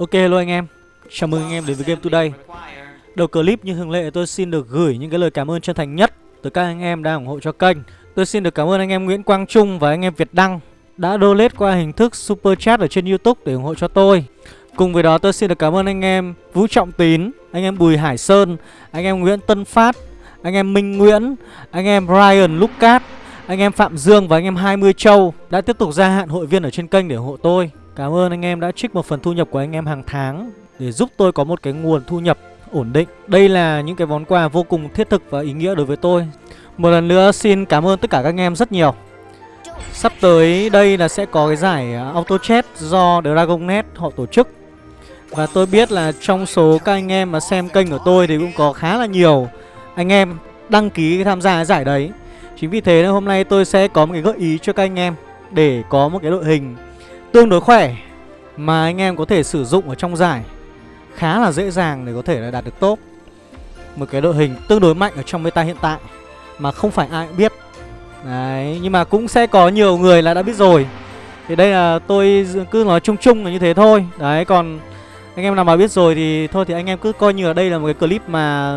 Ok hello anh em Chào mừng anh em đến với Game Today Đầu clip như thường lệ tôi xin được gửi những cái lời cảm ơn chân thành nhất Tới các anh em đang ủng hộ cho kênh Tôi xin được cảm ơn anh em Nguyễn Quang Trung và anh em Việt Đăng Đã donate qua hình thức Super Chat ở trên Youtube để ủng hộ cho tôi Cùng với đó tôi xin được cảm ơn anh em Vũ Trọng Tín Anh em Bùi Hải Sơn Anh em Nguyễn Tân Phát Anh em Minh Nguyễn Anh em Ryan Lucas Anh em Phạm Dương và anh em 20 Châu Đã tiếp tục gia hạn hội viên ở trên kênh để ủng hộ tôi Cảm ơn anh em đã trích một phần thu nhập của anh em hàng tháng Để giúp tôi có một cái nguồn thu nhập ổn định. Đây là những cái món quà vô cùng thiết thực và ý nghĩa đối với tôi. Một lần nữa xin cảm ơn tất cả các anh em rất nhiều. Sắp tới đây là sẽ có cái giải à, Auto Chat do Dragonnet họ tổ chức. Và tôi biết là trong số các anh em mà xem kênh của tôi thì cũng có khá là nhiều anh em đăng ký tham gia giải đấy. Chính vì thế nên hôm nay tôi sẽ có một cái gợi ý cho các anh em Để có một cái đội hình tương đối khỏe mà anh em có thể sử dụng ở trong giải khá là dễ dàng để có thể là đạt được top. Một cái đội hình tương đối mạnh ở trong meta hiện tại mà không phải ai cũng biết. Đấy, nhưng mà cũng sẽ có nhiều người là đã biết rồi. Thì đây là tôi cứ nói chung chung là như thế thôi. Đấy, còn anh em nào mà biết rồi thì thôi thì anh em cứ coi như là đây là một cái clip mà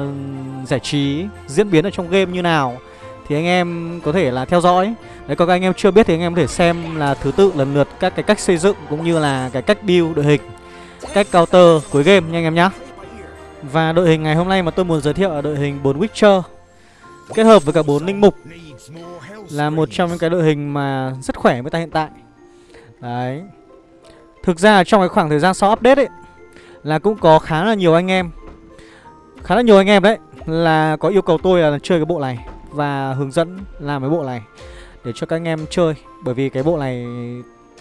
giải trí diễn biến ở trong game như nào thì anh em có thể là theo dõi. Đấy còn các anh em chưa biết thì anh em có thể xem là thứ tự lần lượt các cái cách xây dựng cũng như là cái cách build đội hình, Cách counter cuối game nha anh em nhá. Và đội hình ngày hôm nay mà tôi muốn giới thiệu là đội hình 4 Witcher, Kết hợp với cả 4 linh mục Là một trong những cái đội hình mà rất khỏe với ta hiện tại. Đấy. Thực ra trong cái khoảng thời gian sau update ấy, Là cũng có khá là nhiều anh em, Khá là nhiều anh em đấy, Là có yêu cầu tôi là chơi cái bộ này và hướng dẫn làm cái bộ này để cho các anh em chơi. Bởi vì cái bộ này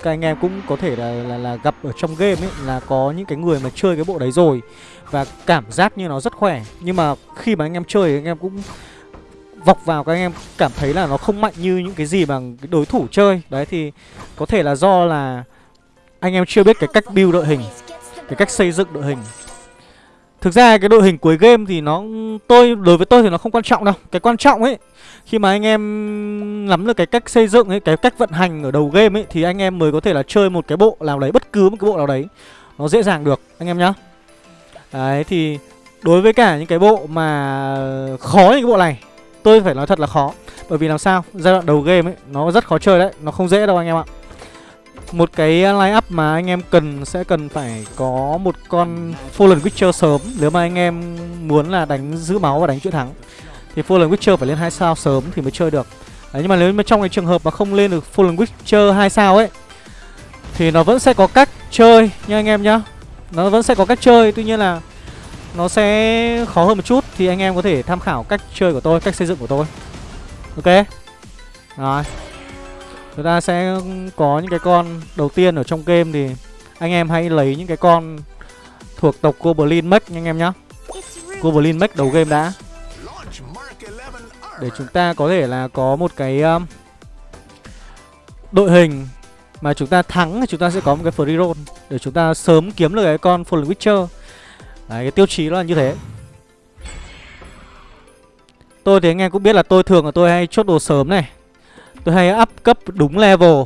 các anh em cũng có thể là, là, là gặp ở trong game ấy là có những cái người mà chơi cái bộ đấy rồi và cảm giác như nó rất khỏe. Nhưng mà khi mà anh em chơi thì anh em cũng vọc vào các anh em cảm thấy là nó không mạnh như những cái gì mà đối thủ chơi. Đấy thì có thể là do là anh em chưa biết cái cách build đội hình cái cách xây dựng đội hình. Thực ra cái đội hình cuối game thì nó tôi đối với tôi thì nó không quan trọng đâu. Cái quan trọng ấy khi mà anh em nắm được cái cách xây dựng ấy, cái cách vận hành ở đầu game ấy thì anh em mới có thể là chơi một cái bộ nào đấy bất cứ một cái bộ nào đấy nó dễ dàng được anh em nhá. Đấy thì đối với cả những cái bộ mà khó như cái bộ này tôi phải nói thật là khó bởi vì làm sao giai đoạn đầu game ấy nó rất khó chơi đấy, nó không dễ đâu anh em ạ. Một cái line up mà anh em cần sẽ cần phải có một con Fallen Witcher sớm. Nếu mà anh em muốn là đánh giữ máu và đánh chuỗi thắng Thì Fallen Witcher phải lên 2 sao sớm thì mới chơi được. Đấy, Nhưng mà nếu mà trong cái trường hợp mà không lên được Fallen Witcher 2 sao ấy Thì nó vẫn sẽ có cách chơi nha anh em nhá. Nó vẫn sẽ có cách chơi Tuy nhiên là nó sẽ khó hơn một chút Thì anh em có thể tham khảo cách chơi của tôi, cách xây dựng của tôi. Ok? Rồi. Chúng ta sẽ có những cái con đầu tiên ở trong game thì anh em hãy lấy những cái con thuộc tộc Goblin Mech nha anh em nhá. Goblin Mech đầu game đã. Để chúng ta có thể là có một cái um, đội hình mà chúng ta thắng thì chúng ta sẽ có một cái free roll để chúng ta sớm kiếm được cái con Fallen Witcher. Đấy, cái tiêu chí đó là như thế. Tôi thì anh em cũng biết là tôi thường là tôi hay chốt đồ sớm này Tôi hay up cấp đúng level.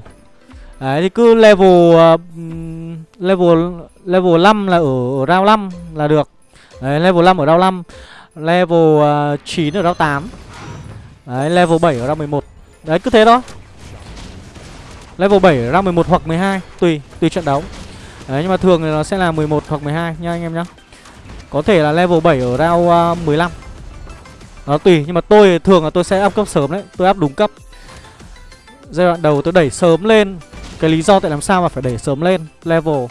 Đấy thì cứ level uh, Level Level 5 là ở, ở round 5 là được. Đấy level 5 ở round 5 Level ờ, uh, 9 ở round 8 Đấy level 7 ở round 11 Đấy cứ thế đó Level 7 ở round 11 hoặc 12 Tùy, tùy trận đấu. Đấy nhưng mà thường thì nó sẽ là 11 hoặc 12 nha anh em nhá. Có thể là level 7 ở round ờ, uh, 15 Nó tùy nhưng mà tôi thường là tôi sẽ up cấp sớm đấy. Tôi up đúng cấp. Giai đoạn đầu tôi đẩy sớm lên. Cái lý do tại làm sao mà phải đẩy sớm lên Level.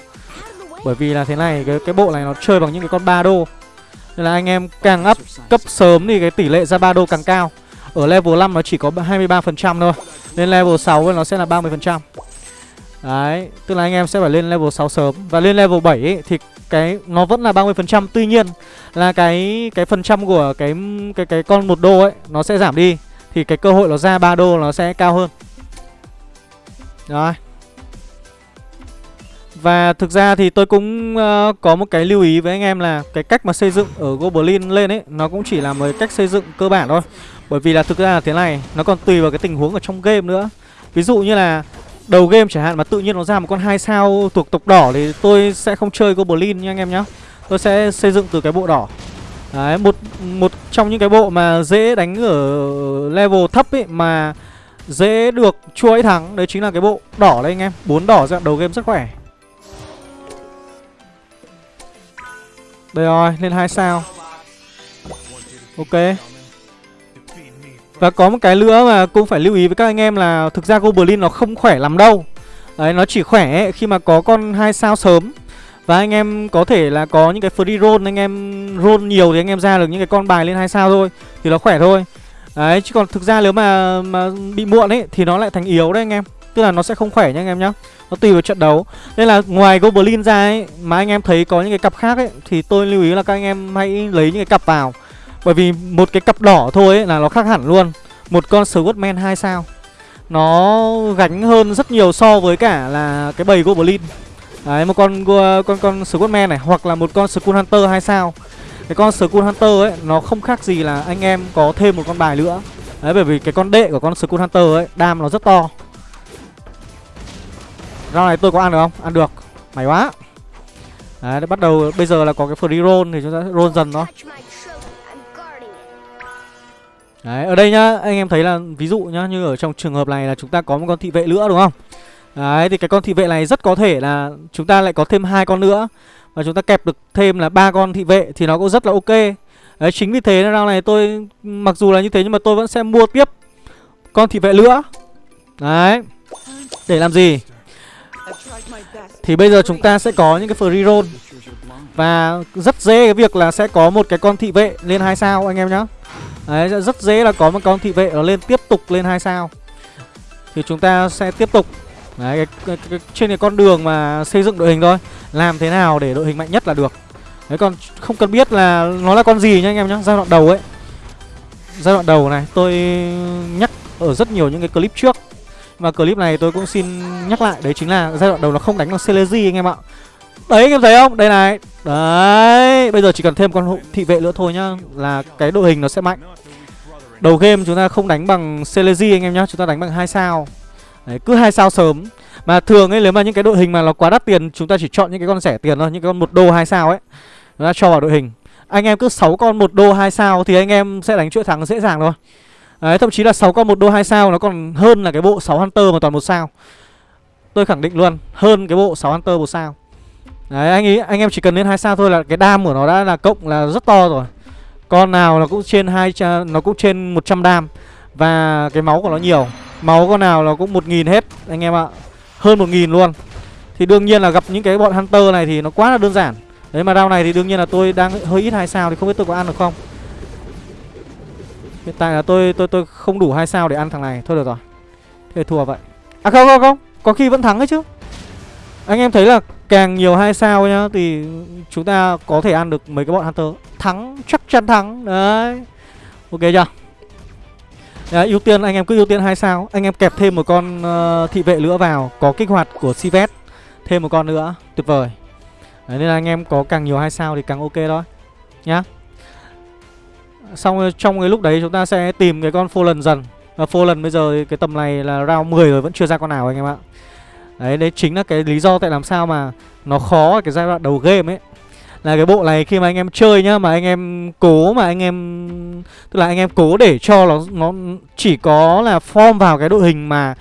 Bởi vì là thế này Cái, cái bộ này nó chơi bằng những cái con ba đô. Nên là anh em càng up cấp sớm Thì cái tỷ lệ ra ba đô càng cao. Ở level 5 nó chỉ có 23% thôi Lên level 6 nó sẽ là 30% Đấy Tức là anh em sẽ phải lên level 6 sớm. Và lên level 7 ấy, thì cái nó vẫn là 30% Tuy nhiên là cái cái phần trăm của cái cái cái con một đô ấy Nó sẽ giảm đi. Thì cái cơ hội nó ra 3 đô nó sẽ cao hơn rồi Và thực ra thì tôi cũng uh, có một cái lưu ý với anh em là Cái cách mà xây dựng ở Goblin lên ấy Nó cũng chỉ là một cách xây dựng cơ bản thôi Bởi vì là thực ra là thế này Nó còn tùy vào cái tình huống ở trong game nữa Ví dụ như là đầu game chẳng hạn mà tự nhiên nó ra một con hai sao thuộc tộc đỏ thì tôi sẽ không chơi Goblin nha anh em nhá. Tôi sẽ xây dựng từ cái bộ đỏ. Đấy, một một trong những cái bộ mà dễ đánh ở level thấp ấy mà dễ được chuỗi thắng đấy chính là cái bộ đỏ đấy anh em. Bốn đỏ dạng đầu game rất khỏe. Đây rồi, lên hai sao. Ok. Và có một cái nữa mà cũng phải lưu ý với các anh em là thực ra Goblin nó không khỏe lắm đâu. Đấy, nó chỉ khỏe ấy, khi mà có con hai sao sớm. Và anh em có thể là có những cái free roll anh em roll nhiều thì anh em ra được những cái con bài lên hai sao thôi thì nó khỏe thôi. Đấy, chứ còn thực ra nếu mà mà bị muộn ấy thì nó lại thành yếu đấy anh em. Tức là nó sẽ không khỏe nha anh em nhá. Nó tùy vào trận đấu. Nên là ngoài Goblin ra ấy mà anh em thấy có những cái cặp khác ấy thì tôi lưu ý là các anh em hãy lấy những cái cặp vào. Bởi vì một cái cặp đỏ thôi ấy là nó khác hẳn luôn Một con Swordman 2 sao Nó gánh hơn rất nhiều so với cả là cái bầy Goblin Đấy, một con con con Swordman này Hoặc là một con Skull Hunter 2 sao cái con Skull Hunter ấy Nó không khác gì là anh em có thêm một con bài nữa. Đấy, bởi vì cái con đệ của con Skull Hunter ấy Đam nó rất to. Rau này tôi có ăn được không? Ăn được. May quá. Đấy, bắt đầu bây giờ là có cái free roll thì chúng ta roll dần nó Đấy, ở đây nhá, anh em thấy là ví dụ nhá, như ở trong trường hợp này là chúng ta có một con thị vệ nữa đúng không? Đấy, thì cái con thị vệ này rất có thể là chúng ta lại có thêm hai con nữa và chúng ta kẹp được thêm là ba con thị vệ thì nó cũng rất là ok. Đấy, chính vì thế round này tôi mặc dù là như thế nhưng mà tôi vẫn sẽ mua tiếp con thị vệ nữa. Đấy. Để làm gì? Thì bây giờ chúng ta sẽ có những cái free roll và rất dễ cái việc là sẽ có một cái con thị vệ lên hai sao anh em nhá. Đấy rất dễ là có một con thị vệ nó lên tiếp tục lên hai sao Thì chúng ta sẽ tiếp tục Đấy cái, cái, cái, trên cái con đường mà xây dựng đội hình thôi làm thế nào để đội hình mạnh nhất là được. Đấy, còn không cần biết là nó là con gì nhá anh em nhá, Giai đoạn đầu ấy. Giai đoạn đầu này, tôi nhắc ở rất nhiều những cái clip trước. Và clip này tôi cũng xin nhắc lại, Đấy chính là giai đoạn đầu nó không đánh bằng Celesi anh em ạ. Đấy, anh em thấy không? Đây này. Đấy, Bây giờ chỉ cần thêm con thị vệ nữa thôi nhá, Là cái đội hình nó sẽ mạnh. Đầu game chúng ta không đánh bằng Celesi anh em nhá, Chúng ta đánh bằng hai sao. Đấy, cứ hai sao sớm. Mà thường ấy, nếu mà những cái đội hình mà nó quá đắt tiền, Chúng ta chỉ chọn những cái con rẻ tiền thôi, Những cái con một đô, hai sao ấy, Chúng ta cho vào đội hình Anh em cứ 6 con một đô, hai sao Thì anh em sẽ đánh chuỗi thắng dễ dàng thôi Đấy, thậm chí là 6 con một đô, hai sao Nó còn hơn là cái bộ 6 Hunter mà toàn một sao Tôi khẳng định luôn, Hơn cái bộ 6 Hunter một sao Đấy, anh ý, anh em chỉ cần lên hai sao thôi là cái đam của nó đã là cộng là rất to rồi. Con nào nó cũng trên hai nó cũng trên 100 đam, và cái máu của nó nhiều. Máu con nào nó cũng 1000 hết, anh em ạ. Hơn 1000 luôn. Thì đương nhiên là gặp những cái bọn hunter này thì nó quá là đơn giản. Đấy mà round này thì đương nhiên là tôi đang hơi ít hai sao thì không biết tôi có ăn được không. Hiện tại là tôi tôi tôi không đủ hai sao để ăn thằng này. Thôi được rồi. Thế thua vậy. À không không không, có khi vẫn thắng ấy chứ. Anh em thấy là càng nhiều hai sao nhá Thì chúng ta có thể ăn được mấy cái bọn Hunter Thắng, chắc chắn thắng Đấy Ok chưa à, ưu tiên anh em cứ ưu tiên hai sao. Anh em kẹp thêm một con uh, thị vệ nữa vào Có kích hoạt của Sivet Thêm một con nữa, tuyệt vời. Đấy, Nên là anh em có càng nhiều hai sao thì càng ok thôi Nhá. Xong trong cái lúc đấy chúng ta sẽ tìm cái con Fallen dần. Và Fallen bây giờ cái tầm này là round 10 rồi vẫn chưa ra con nào anh em ạ. Đấy, đấy chính là cái lý do tại làm sao mà nó khó ở cái giai đoạn đầu game ấy. Là cái bộ này khi mà anh em chơi nhá Mà anh em cố mà anh em Tức là anh em cố để cho nó nó chỉ có là form vào cái đội hình mà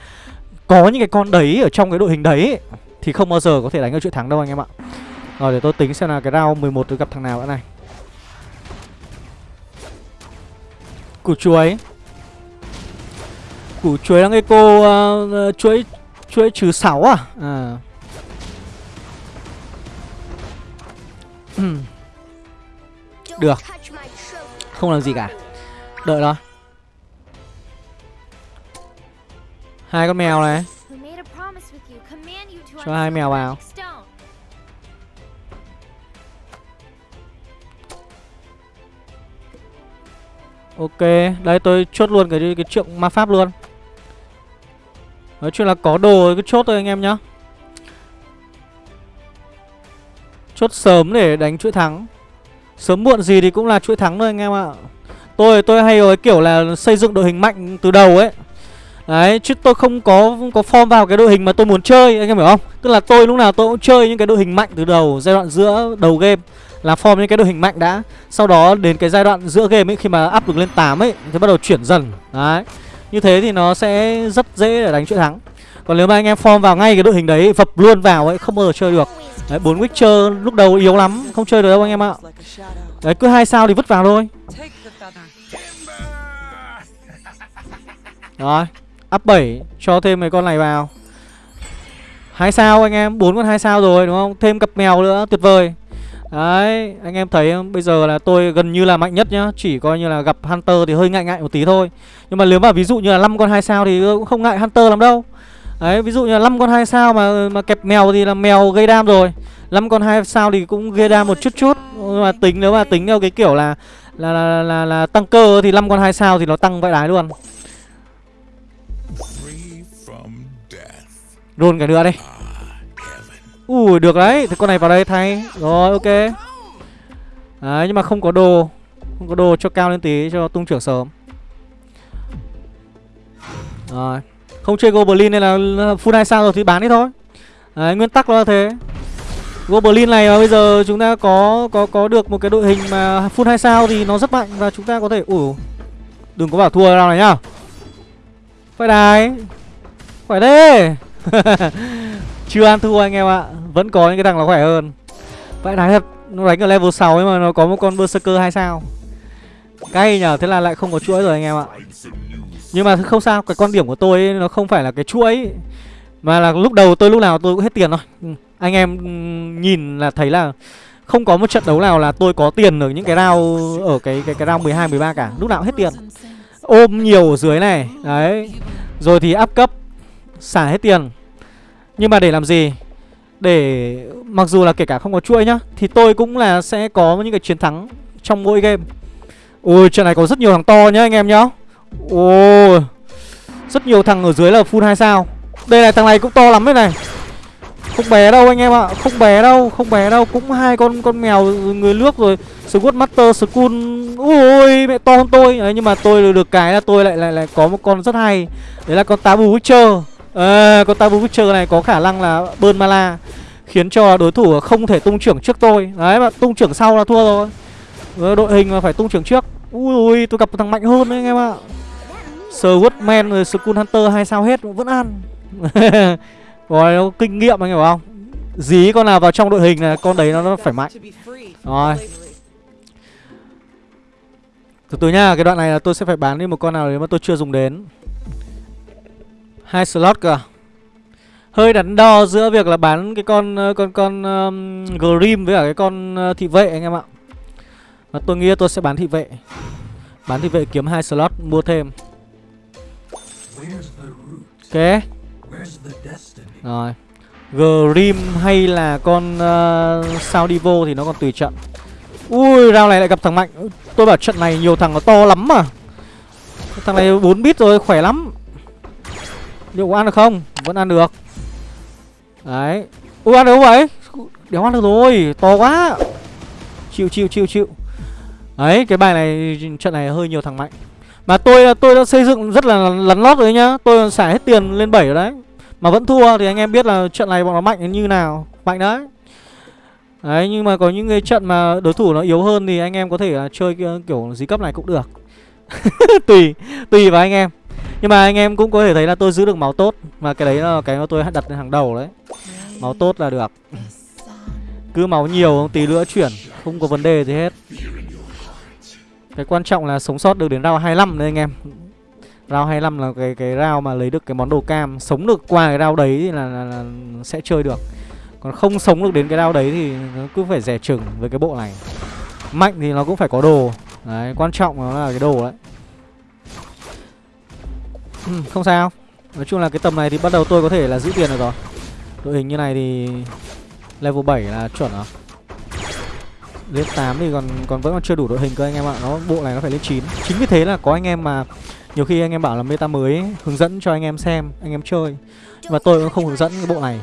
Có những cái con đấy ở trong cái đội hình đấy Thì không bao giờ có thể đánh được chuyện thắng đâu anh em ạ Rồi để tôi tính xem là cái round 11 tôi gặp thằng nào đã này Củ chuối Củ chuối đang cái cô uh, chuối chuối trừ 6 à? À. Ừ. Được. Không làm gì cả. Đợi đó. Hai con mèo này. Cho hai mèo vào. Ok, đây tôi chốt luôn cái cái chuyện ma pháp luôn. Nói chung là có đồ cứ chốt thôi anh em nhá Chốt sớm để đánh chuỗi thắng Sớm muộn gì thì cũng là chuỗi thắng thôi anh em ạ Tôi tôi hay có kiểu là xây dựng đội hình mạnh từ đầu ấy Đấy, chứ tôi không có có form vào cái đội hình mà tôi muốn chơi, anh em hiểu không? Tức là tôi lúc nào tôi cũng chơi những cái đội hình mạnh từ đầu, giai đoạn giữa đầu game là form những cái đội hình mạnh đã. Sau đó đến cái giai đoạn giữa game ấy khi mà up được lên 8 ấy thì bắt đầu chuyển dần. Đấy. Như thế thì nó sẽ rất dễ để đánh chuỗi thắng. Còn nếu mà anh em form vào ngay cái đội hình đấy Vập luôn vào ấy không bao giờ chơi được Đấy 4 Witcher lúc đầu yếu lắm Không chơi được đâu anh em ạ. Đấy cứ hai sao thì vứt vào thôi. Rồi Up 7 cho thêm mấy con này vào. Hai sao anh em bốn con hai sao rồi đúng không? Thêm cặp mèo nữa tuyệt vời. Đấy, anh em thấy? Bây giờ là tôi gần như là mạnh nhất nhá. Chỉ coi như là gặp Hunter thì hơi ngại ngại một tí thôi. Nhưng mà nếu mà ví dụ như là 5 con hai sao thì cũng không ngại Hunter lắm đâu. Đấy, ví dụ như là 5 con hai sao mà mà kẹp mèo thì là mèo gây đam rồi. 5 con hai sao thì cũng gây đam một chút chút. Nhưng mà tính nếu mà tính theo cái kiểu là là là, là, là, là tăng cơ thì 5 con hai sao thì nó tăng vãi đái luôn. Rôn cả nữa đây Ui được đấy. Thì con này vào đây thay. Rồi ok. Đấy nhưng mà không có đồ. Không có đồ cho cao lên tí cho tung trưởng sớm. Rồi. Không chơi Goblin nên là full 2 sao rồi thì bán đi thôi. Đấy, nguyên tắc là thế. Goblin này mà bây giờ chúng ta có có có được một cái đội hình mà full 2 sao thì nó rất mạnh và chúng ta có thể ủ đừng có bảo thua nào này nhá. Phải đài. khỏe thế. Chưa ăn thua anh em ạ. Vẫn có những cái thằng nó khỏe hơn. Phải đài thật. Nó đánh ở level 6 ấy mà nó có một con Berserker 2 sao. Cay nhở Thế là lại không có chuỗi rồi anh em ạ. Nhưng mà không sao Cái quan điểm của tôi ấy, nó không phải là cái chuỗi. Mà là lúc đầu tôi lúc nào tôi cũng hết tiền thôi. Ừ, anh em ừ, nhìn là thấy là Không có một trận đấu nào là tôi có tiền ở những cái round Ở cái cái cái round 12, 13 cả. Lúc nào cũng hết tiền. Ôm nhiều ở dưới này Đấy. Rồi thì áp cấp Xả hết tiền. Nhưng mà để làm gì? Để mặc dù là kể cả không có chuỗi nhá Thì tôi cũng là sẽ có những cái chiến thắng Trong mỗi game. Ôi trận này có rất nhiều thằng to nhá anh em nhá. Ôi Rất nhiều thằng ở dưới là full 2 sao. Đây này thằng này cũng to lắm đấy này. Không bé đâu anh em ạ Không bé đâu Không bé đâu. Cũng hai con con mèo người nước rồi. Squad Master School Ôi mẹ to hơn tôi. Đấy, Nhưng mà tôi được cái là tôi lại lại lại có một con rất hay. Đấy là con Tabu Witcher. À, con Tabu Witcher này có khả năng là bơn mala khiến cho đối thủ không thể tung trưởng trước tôi. Đấy mà tung trưởng sau là thua rồi. Ờ, đội hình là phải tung trưởng trước. Ui ui tôi gặp một thằng mạnh hơn đấy anh em ạ. Swordman rồi Skull Hunter hai sao hết vẫn ăn rồi nó kinh nghiệm anh hiểu không dí con nào vào trong đội hình là con đấy nó, nó phải mạnh rồi từ từ nha cái đoạn này là tôi sẽ phải bán đi một con nào đấy mà tôi chưa dùng đến hai slot cơ à? hơi đắn đo giữa việc là bán cái con ờ, con con um, Grim với cả cái con uh, thị vệ anh em ạ. Mà tôi nghĩ tôi sẽ bán thị vệ. Bán thị vệ kiếm hai slot mua thêm. Ok. Rồi. Grim hay là con uh, sao Divo thì nó còn tùy trận. Ui, round này lại gặp thằng mạnh. Tôi bảo trận này nhiều thằng nó to lắm mà. Thằng này 4 bit rồi, khỏe lắm. Liệu có ăn được không? Vẫn ăn được Đấy Ui ăn được không vậy? Đéo ăn được rồi To quá Chịu chịu chịu chịu Đấy cái bài này trận này hơi nhiều thằng mạnh mà tôi tôi đã xây dựng rất là lắn lót rồi nhá. Tôi xả hết tiền lên 7 rồi đấy. Mà vẫn thua thì anh em biết là trận này bọn nó mạnh như nào. Mạnh đấy. Đấy, nhưng mà có những cái trận mà đối thủ nó yếu hơn Thì anh em có thể là chơi ờ, kiểu dí cấp này cũng được. Tùy Tùy vào anh em. Nhưng mà anh em cũng có thể thấy là tôi giữ được máu tốt. Mà cái đấy là cái mà tôi đặt lên hàng đầu đấy. Máu tốt là được. Cứ máu nhiều, tí nữa chuyển, Không có vấn đề gì hết. Cái quan trọng là sống sót được đến round 25 đấy anh em. Round 25 là cái cái round mà lấy được cái món đồ cam. Sống được qua cái round đấy thì là, là, là sẽ chơi được. Còn không sống được đến cái round đấy thì nó cứ phải rẻ chừng với cái bộ này. Mạnh thì nó cũng phải có đồ. Đấy, quan trọng nó là cái đồ đấy. Ừ, Không sao. Nói chung là cái tầm này thì bắt đầu tôi có thể là giữ tiền được rồi. Đội hình như này thì Level 7 là chuẩn rồi. Lên 8 thì còn còn vẫn còn chưa đủ đội hình cơ anh em ạ. Nó Bộ này nó phải lên 9 Chính vì thế là có anh em mà Nhiều khi anh em bảo là meta mới ấy, Hướng dẫn cho anh em xem Anh em chơi. Nhưng mà tôi cũng không hướng dẫn cái bộ này.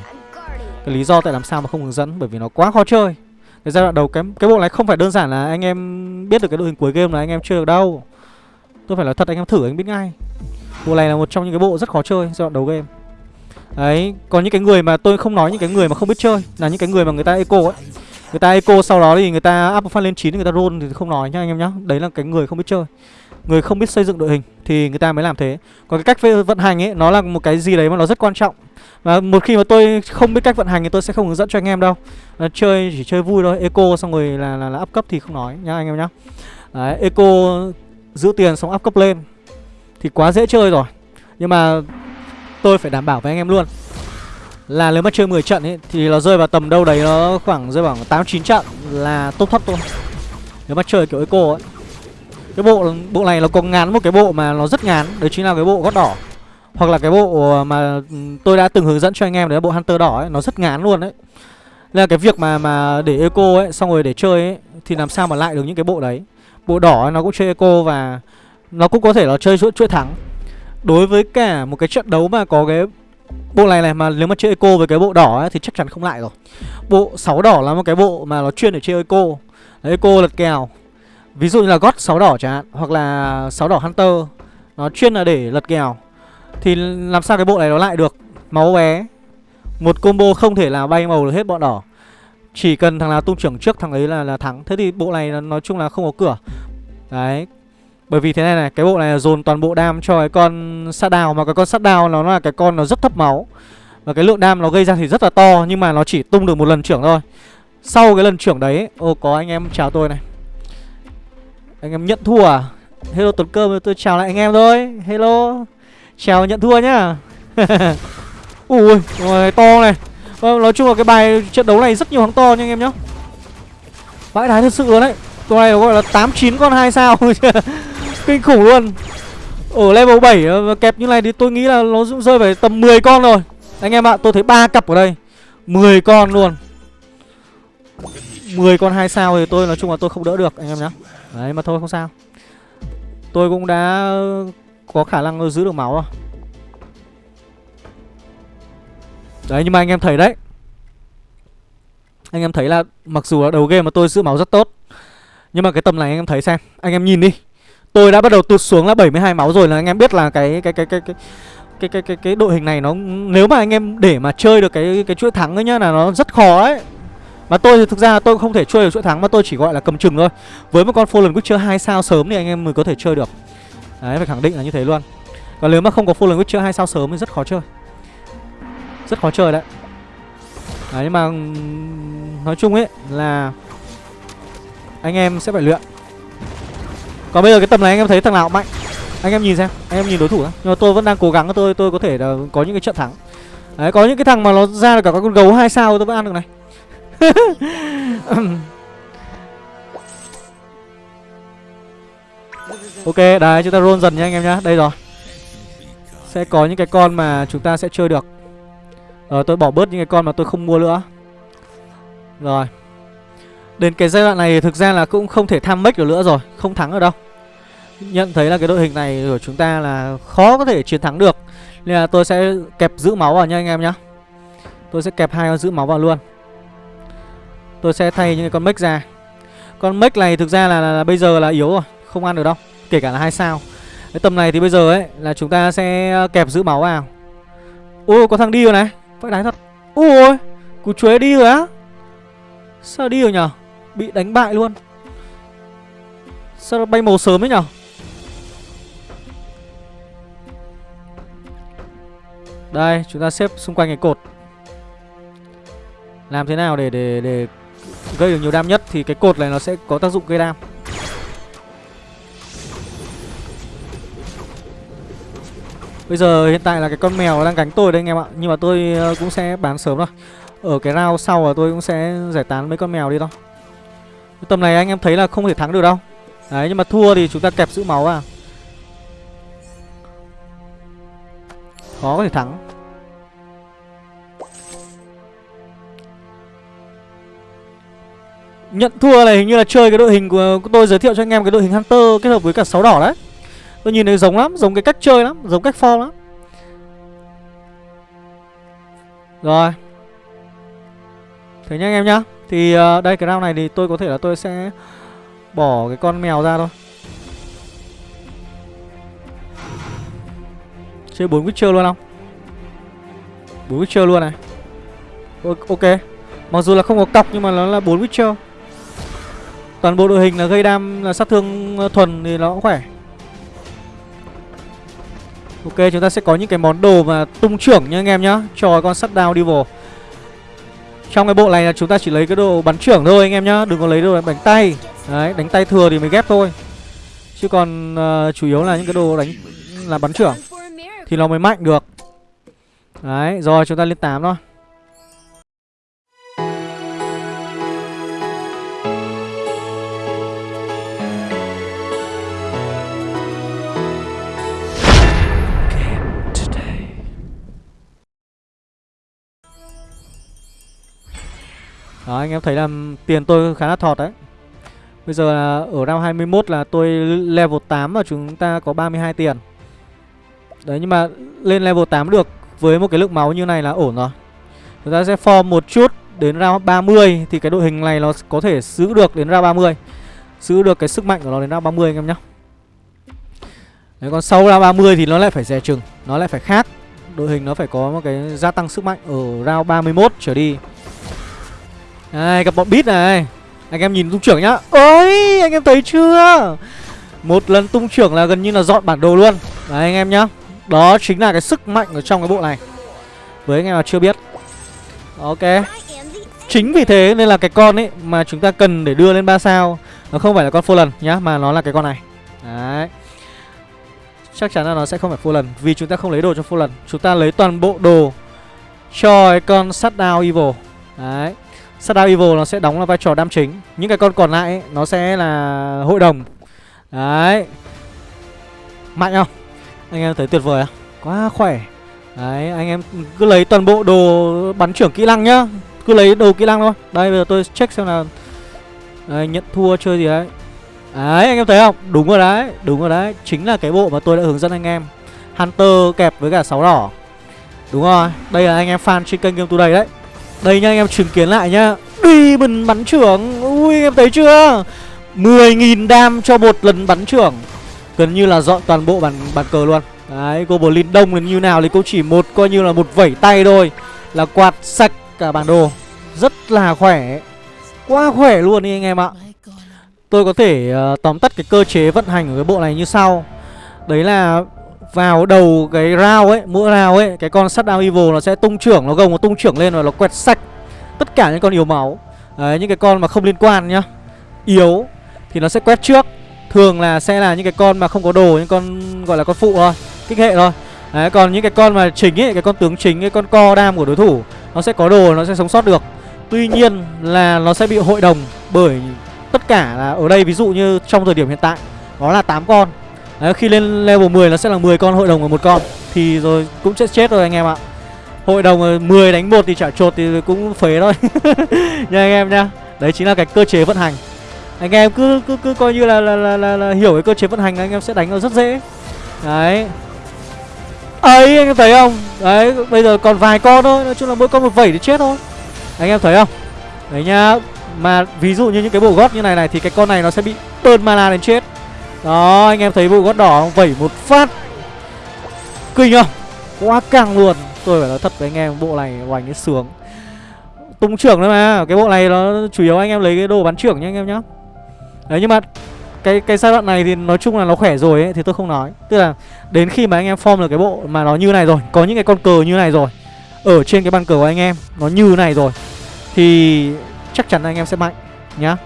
Cái lý do tại làm sao mà không hướng dẫn Bởi vì nó quá khó chơi. Cái giai đoạn đầu cái, cái bộ này không phải đơn giản là anh em biết được cái đội hình cuối game là anh em chơi được đâu. Tôi phải nói thật anh em thử anh biết ngay. Bộ này là một trong những cái bộ rất khó chơi giai đoạn đầu game. Đấy, còn những cái người mà tôi không nói những cái người mà không biết chơi Là những cái người mà người ta eco ấy. Người ta eco sau đó thì người ta up phát lên 9 người ta roll thì không nói nhá anh em nhá. Đấy là cái người không biết chơi. Người không biết xây dựng đội hình thì người ta mới làm thế. Còn cái cách vận hành ấy nó là một cái gì đấy mà nó rất quan trọng. Và một khi mà tôi không biết cách vận hành thì tôi sẽ không hướng dẫn cho anh em đâu. À, Chơi chỉ chơi vui thôi. Eco xong rồi là, là, là up cấp thì không nói nhá anh em nhá. Đấy, Eco giữ tiền xong up cấp lên Thì quá dễ chơi rồi. Nhưng mà tôi phải đảm bảo với anh em luôn là nếu mà chơi 10 trận ấy thì nó rơi vào tầm đâu đấy nó khoảng rơi vào 8 9 trận là top thấp thôi. Nếu mà chơi kiểu eco ấy. Cái bộ bộ này nó có ngán một cái bộ mà nó rất ngán, đấy chính là cái bộ gót đỏ. Hoặc là cái bộ mà tôi đã từng hướng dẫn cho anh em đấy là bộ Hunter đỏ ấy, nó rất ngán luôn đấy. Nên là cái việc mà mà để eco ấy xong rồi để chơi ấy thì làm sao mà lại được những cái bộ đấy. Bộ đỏ ấy, nó cũng chơi eco và nó cũng có thể là chơi chuỗi chuỗi thắng. Đối với cả một cái trận đấu mà có cái Bộ này này mà nếu mà chơi eco với cái bộ đỏ ấy, thì chắc chắn không lại rồi. Bộ 6 đỏ là một cái bộ mà nó chuyên để chơi eco. Đấy, Eco lật kèo. Ví dụ như là gót 6 đỏ chẳng hạn Hoặc là 6 đỏ Hunter Nó chuyên là để lật kèo. Thì làm sao cái bộ này nó lại được? Máu bé. Một combo không thể là bay màu được hết bọn đỏ. Chỉ cần thằng nào tung trưởng trước thằng ấy là, là thắng. Thế thì bộ này nói chung là không có cửa. Đấy bởi vì thế này này, cái bộ này là dồn toàn bộ đam cho cái con sát đào Mà cái con sát đào nó là cái con nó rất thấp máu. Và cái lượng đam nó gây ra thì rất là to Nhưng mà nó chỉ tung được một lần trưởng thôi. Sau cái lần trưởng đấy Ô có anh em chào tôi này. Anh em nhận thua à? Hello Tuấn Cơm tôi chào lại anh em thôi. Hello. Chào nhận thua nhá. Ui rồi to này. Vâng, Nói chung là cái bài trận đấu này rất nhiều thắng to nha anh em nhá. Vãi đái thật sự luôn đấy. Con này gọi là 8-9 con 2 sao. Kinh khủng luôn. Ở level 7 ờ, kẹp như này thì tôi nghĩ là nó cũng rơi phải tầm 10 con rồi. Anh em ạ, tôi thấy ba cặp ở đây 10 con luôn. 10 con 2 sao thì tôi nói chung là tôi không đỡ được anh em nhá. Đấy mà thôi không sao. Tôi cũng đã ờ, có khả năng giữ được máu rồi. Đấy nhưng mà anh em thấy đấy. Anh em thấy là mặc dù là đầu game mà tôi giữ máu rất tốt Nhưng mà cái tầm này anh em thấy xem Anh em nhìn đi. Tôi đã bắt đầu tụt xuống là 72 máu rồi là anh em biết là cái cái cái cái cái cái cái cái, cái đội hình này nó nếu mà anh em để mà chơi được cái cái chuỗi thắng ấy nhá là nó rất khó ấy. Mà tôi thì thực ra tôi không thể chơi được chuỗi thắng mà tôi chỉ gọi là cầm chừng thôi. Với một con Fallen Witcher 2 sao sớm thì anh em mới có thể chơi được. Đấy phải khẳng định là như thế luôn. Còn nếu mà không có Fallen Witcher 2 sao sớm thì rất khó chơi. Rất khó chơi đấy. Đấy nhưng mà nói chung ấy là anh em sẽ phải luyện còn bây giờ cái tầm này anh em thấy thằng nào mạnh? Anh em nhìn xem, Anh em nhìn đối thủ đó. Nhưng mà tôi vẫn đang cố gắng, tôi tôi có thể là có những cái trận thắng. Đấy, có những cái thằng mà nó ra được cả con gấu hai sao tôi vẫn ăn được này. Ok, đấy, chúng ta roll dần nha anh em nhá. Đây rồi. Sẽ có những cái con mà chúng ta sẽ chơi được. Rồi tôi bỏ bớt những cái con mà tôi không mua nữa. Rồi. Đến cái giai đoạn này thực ra là cũng không thể tham make được nữa rồi Không thắng ở đâu. Nhận thấy là cái đội hình này của chúng ta là khó có thể chiến thắng được. Nên là tôi sẽ kẹp giữ máu vào nha anh em nhá. Tôi sẽ kẹp hai con giữ máu vào luôn. Tôi sẽ thay những con mech ra. Con mech này thực ra là, là, là bây giờ là yếu rồi Không ăn được đâu Kể cả là hai sao. Cái tầm này thì bây giờ ấy là chúng ta sẽ ờ, kẹp giữ máu vào. Ôi có thằng đi rồi này Phải đáy thật. Ôi Cú chuế đi rồi á. Sao đi rồi nhở? Bị đánh bại luôn. Sao nó bay màu sớm ấy nhở? Đây, chúng ta xếp xung quanh cái cột. Làm thế nào để để để gây được nhiều đam nhất Thì cái cột này nó sẽ có tác dụng gây đam. Bây giờ hiện tại là cái con mèo đang gánh tôi đây anh em ạ. Nhưng mà tôi ờ, cũng sẽ bán sớm thôi. Ở cái round sau là tôi cũng sẽ giải tán mấy con mèo đi thôi. Tầm này anh em thấy là không thể thắng được đâu. Đấy nhưng mà thua thì chúng ta kẹp giữ máu à, Khó có thể thắng. Nhận thua này hình như là chơi cái đội hình của tôi giới thiệu cho anh em cái đội hình Hunter kết hợp với cả sáu đỏ đấy. Tôi nhìn thấy giống lắm, giống cái cách chơi lắm, giống cách form lắm. Rồi. Thế nhá anh em nhá. Thì uh, đây cái round này thì tôi có thể là tôi sẽ Bỏ cái con mèo ra thôi. Chơi 4 Witcher luôn không? 4 Witcher luôn này. Ok. Mặc dù là không có cọc nhưng mà nó là 4 Witcher Toàn bộ đội hình là gây đam là sát thương ờ, thuần thì nó cũng khỏe. Ok chúng ta sẽ có những cái món đồ mà tung trưởng nha anh em nhá. Cho con sắt đao đi vào trong cái bộ này là chúng ta chỉ lấy cái đồ bắn trưởng thôi anh em nhá Đừng có lấy đồ đánh tay. Đấy đánh tay thừa thì mới ghép thôi. Chứ còn uh, chủ yếu là những cái đồ đánh là bắn trưởng Thì nó mới mạnh được. Đấy rồi chúng ta lên 8 thôi. Đó, anh em thấy là tiền tôi khá là thọt đấy. Bây giờ là ở round 21 là tôi level 8 và chúng ta có 32 tiền. Đấy, nhưng mà lên level 8 được với một cái lượng máu như này là ổn rồi. Chúng ta sẽ form một chút đến round 30 thì cái đội hình này nó có thể giữ được đến round 30 Giữ được cái sức mạnh của nó đến round 30 anh em nhé Đấy, còn sau round 30 thì nó lại phải dè chừng, Nó lại phải khác. Đội hình nó phải có một cái gia tăng sức mạnh ở round 31 trở đi đây gặp bọn bít này. Anh em nhìn tung trưởng nhá. Ôi, anh em thấy chưa? Một lần tung trưởng là gần như là dọn bản đồ luôn. Đấy, anh em nhá. Đó chính là cái sức mạnh ở trong cái bộ này. Với anh em mà chưa biết. Ok. Chính vì thế nên là cái con ấy Mà chúng ta cần để đưa lên 3 sao, Nó không phải là con lần nhá, Mà nó là cái con này. Đấy. Chắc chắn là nó sẽ không phải full lần, Vì chúng ta không lấy đồ cho full lần. Chúng ta lấy toàn bộ đồ Cho cái con Shutdown evil. Đấy. Shadow Evil nó sẽ đóng là vai trò đam chính. Những cái con còn lại ấy, nó sẽ là hội đồng. Đấy. Mạnh không? Anh em thấy tuyệt vời không? Quá khỏe. Đấy anh em cứ lấy toàn bộ đồ bắn trưởng kỹ năng nhá. Cứ lấy đồ kỹ năng thôi. Đây bây giờ tôi check xem là Đấy, nhận thua chơi gì đấy. Đấy anh em thấy không? Đúng rồi đấy Đúng rồi đấy. Chính là cái bộ mà tôi đã hướng dẫn anh em. Hunter kẹp với cả sáu đỏ. Đúng rồi Đây là anh em fan trên kênh Game Today đấy đây nha anh em chứng kiến lại nhá. Demon bắn trưởng Ui anh em thấy chưa? 10.000 đam cho một lần bắn trưởng. Gần như là dọn toàn bộ bàn, bàn cờ luôn. Đấy Goblin đông đến như nào thì cũng chỉ một coi như là một vẩy tay thôi. Là quạt sạch cả bản đồ. Rất là khỏe. Quá khỏe luôn đi anh em ạ. Tôi có thể uh, tóm tắt cái cơ chế vận hành của cái bộ này như sau. Đấy là vào đầu cái round ấy, mỗi round ấy, cái con sắt down evil nó sẽ tung trưởng, nó gồng nó tung trưởng lên và nó quẹt sạch tất cả những con yếu máu. Đấy, những cái con mà không liên quan nhá, yếu thì nó sẽ quét trước. Thường là sẽ là những cái con mà không có đồ, những con gọi là con phụ thôi, kích hệ thôi. Đấy, còn những cái con mà chính ấy, cái con tướng chính cái con co đam của đối thủ, nó sẽ có đồ, nó sẽ sống sót được. Tuy nhiên là nó sẽ bị hội đồng bởi tất cả là ở đây, ví dụ như trong thời điểm hiện tại nó là 8 con. Đấy, khi lên level 10 nó sẽ là 10 con hội đồng và một con. Thì rồi cũng sẽ chết rồi anh em ạ. Hội đồng 10 đánh một thì chả chột thì cũng phế thôi. Nha anh em nha. Đấy chính là cái cơ chế vận hành. Anh em cứ cứ cứ coi như là là, là, là, là hiểu cái cơ chế vận hành anh em sẽ đánh nó rất dễ. Đấy. Ấy anh em thấy không? Đấy bây giờ còn vài con thôi. Nói chung là mỗi con một vẩy thì chết thôi. Anh em thấy không? Đấy nhá Mà ví dụ như những cái bộ gót như này này Thì cái con này nó sẽ bị burn mana đến chết đó, anh em thấy bộ gót đỏ không? Vẩy một phát. Kinh không? Quá căng luôn. Tôi phải nói thật với anh em, bộ này hoành cái sướng. Tung trưởng đấy mà, Cái bộ này nó chủ yếu anh em lấy cái đồ bắn trưởng nha anh em nhá. Đấy, nhưng mà cái cái giai đoạn này thì nói chung là nó khỏe rồi ấy, thì tôi không nói. Tức là đến khi mà anh em form được cái bộ mà nó như này rồi, có những cái con cờ như này rồi, ở trên cái bàn cờ của anh em nó như này rồi, thì chắc chắn anh em sẽ mạnh nhá.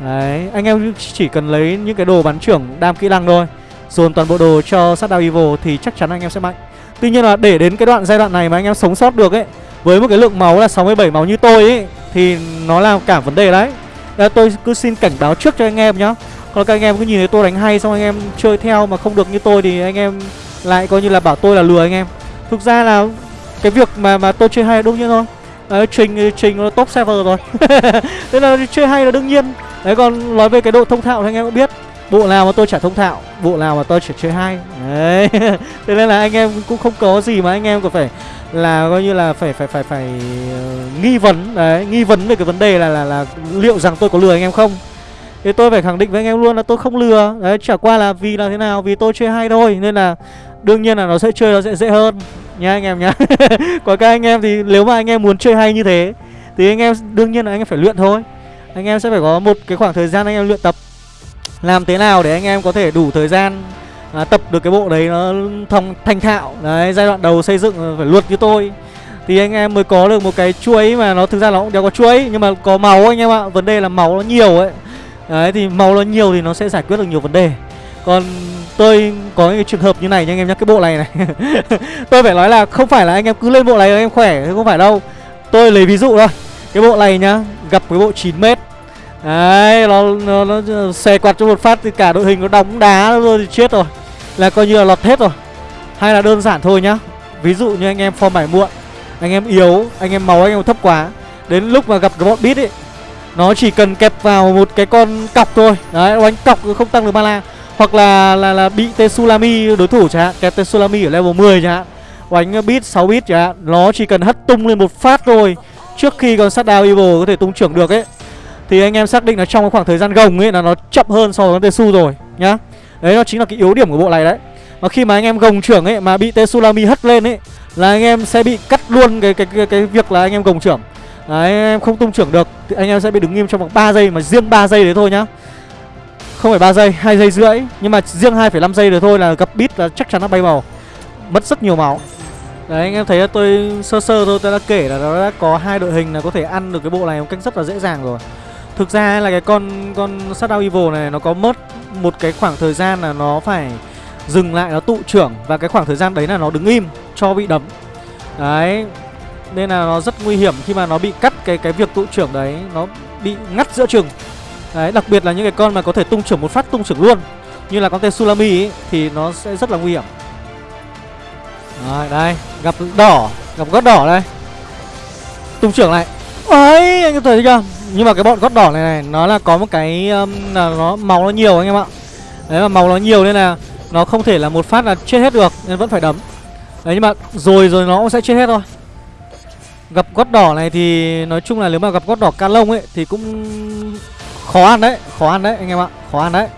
Đấy, anh em chỉ cần lấy những cái đồ bắn trưởng đam kỹ năng thôi. Dồn toàn bộ đồ cho sát đao evil thì chắc chắn anh em sẽ mạnh. Tuy nhiên là để đến cái đoạn giai đoạn này mà anh em sống sót được ấy Với một cái lượng máu là 67 máu như tôi ấy Thì nó là cả vấn đề đấy. Đấy, tôi cứ xin cảnh báo trước cho anh em nhá. Còn các anh em cứ nhìn thấy tôi đánh hay xong anh em chơi theo mà không được như tôi Thì anh em lại coi như là bảo tôi là lừa anh em. Thực ra là cái việc mà mà tôi chơi hay là đương nhiên thôi. Đấy, Trình Trình top server rồi. Thế là chơi hay là đương nhiên. Đấy còn nói về cái độ thông thạo thì anh em cũng biết Bộ nào mà tôi chả thông thạo Bộ nào mà tôi chỉ chơi hay Đấy Thế nên là anh em cũng không có gì mà anh em có phải Là coi như là phải phải phải phải uh, nghi vấn Đấy Nghi vấn về cái vấn đề là là là liệu rằng tôi có lừa anh em không Thì tôi phải khẳng định với anh em luôn là tôi không lừa Đấy chả qua là vì là thế nào Vì tôi chơi hay thôi Nên là đương nhiên là nó sẽ chơi nó sẽ dễ hơn Nha anh em nhá Còn các anh em thì nếu mà anh em muốn chơi hay như thế Thì anh em đương nhiên là anh em phải luyện thôi anh em sẽ phải có một cái khoảng thời gian anh em luyện tập. Làm thế nào để anh em có thể đủ thời gian à, Tập được cái bộ đấy nó thông thành thạo? Đấy giai đoạn đầu xây dựng phải luật như tôi. Thì anh em mới có được một cái chuối mà nó thực ra nó cũng đéo có chuối nhưng mà có máu anh em ạ. Vấn đề là máu nó nhiều ấy. Đấy thì máu nó nhiều thì nó sẽ giải quyết được nhiều vấn đề. Còn tôi có những cái trường hợp như này nha anh em nhắc cái bộ này này. Tôi phải nói là không phải là anh em cứ lên bộ này anh em khỏe không phải đâu. Tôi lấy ví dụ thôi. Cái bộ này nhá gặp cái bộ 9 mét đấy nó nó, nó xè quạt cho một phát thì cả đội hình nó đóng đá rồi thì chết rồi. Là coi như là lọt hết rồi. Hay là đơn giản thôi nhá. Ví dụ như anh em form bài muộn anh em yếu anh em máu anh em thấp quá đến lúc mà gặp cái bọn bit ấy nó chỉ cần kẹp vào một cái con cọc thôi. Đấy đánh cọc không tăng được mana hoặc là là là bị tsunami đối thủ chẳng hạn kẹp tsunami ở level 10 chẳng hạn đánh bit 6 bit chẳng hạn nó chỉ cần hất tung lên một phát thôi. Trước khi con sát đao evil có thể tung trưởng được ấy thì anh em xác định là trong cái khoảng thời gian gồng ấy là nó chậm hơn so với Tesu rồi nhá. Đấy nó chính là cái yếu điểm của bộ này đấy. Mà khi mà anh em gồng trưởng ấy mà bị tên hất lên ấy là anh em sẽ bị cắt luôn cái cái cái, cái việc là anh em gồng trưởng. Đấy anh em không tung trưởng được thì anh em sẽ bị đứng im trong vòng 3 giây mà riêng 3 giây đấy thôi nhá. Không phải 3 giây hai giây rưỡi nhưng mà riêng 2,5 giây đấy thôi là gặp bit là chắc chắn nó bay màu mất rất nhiều máu. Đấy anh em thấy là tôi sơ sơ thôi tôi đã kể là nó đã có hai đội hình là có thể ăn được cái bộ này một cách rất là dễ dàng rồi thực ra là cái con con Shadow Evil này nó có mất một cái khoảng thời gian là nó phải dừng lại nó tụ trưởng. Và cái khoảng thời gian đấy là nó đứng im cho bị đấm. Đấy nên là nó rất nguy hiểm khi mà nó bị cắt cái cái việc tụ trưởng đấy nó bị ngắt giữa chừng. Đấy đặc biệt là những cái con mà có thể tung trưởng một phát tung trưởng luôn. Như là con tên Sulami ấy, thì nó sẽ rất là nguy hiểm. Rồi đây gặp đỏ gặp gót đỏ đây. Tung trưởng lại ấy anh em thấy chưa? Nhưng mà cái bọn gót đỏ này này nó là có một cái um, là nó màu nó nhiều anh em ạ. Đấy mà màu nó nhiều nên là nó không thể là một phát là chết hết được Nên vẫn phải đấm. Đấy nhưng mà rồi rồi nó cũng sẽ chết hết thôi. Gặp gót đỏ này thì nói chung là nếu mà gặp gót đỏ ca lông ấy Thì cũng khó ăn đấy Khó ăn đấy anh em ạ Khó ăn đấy.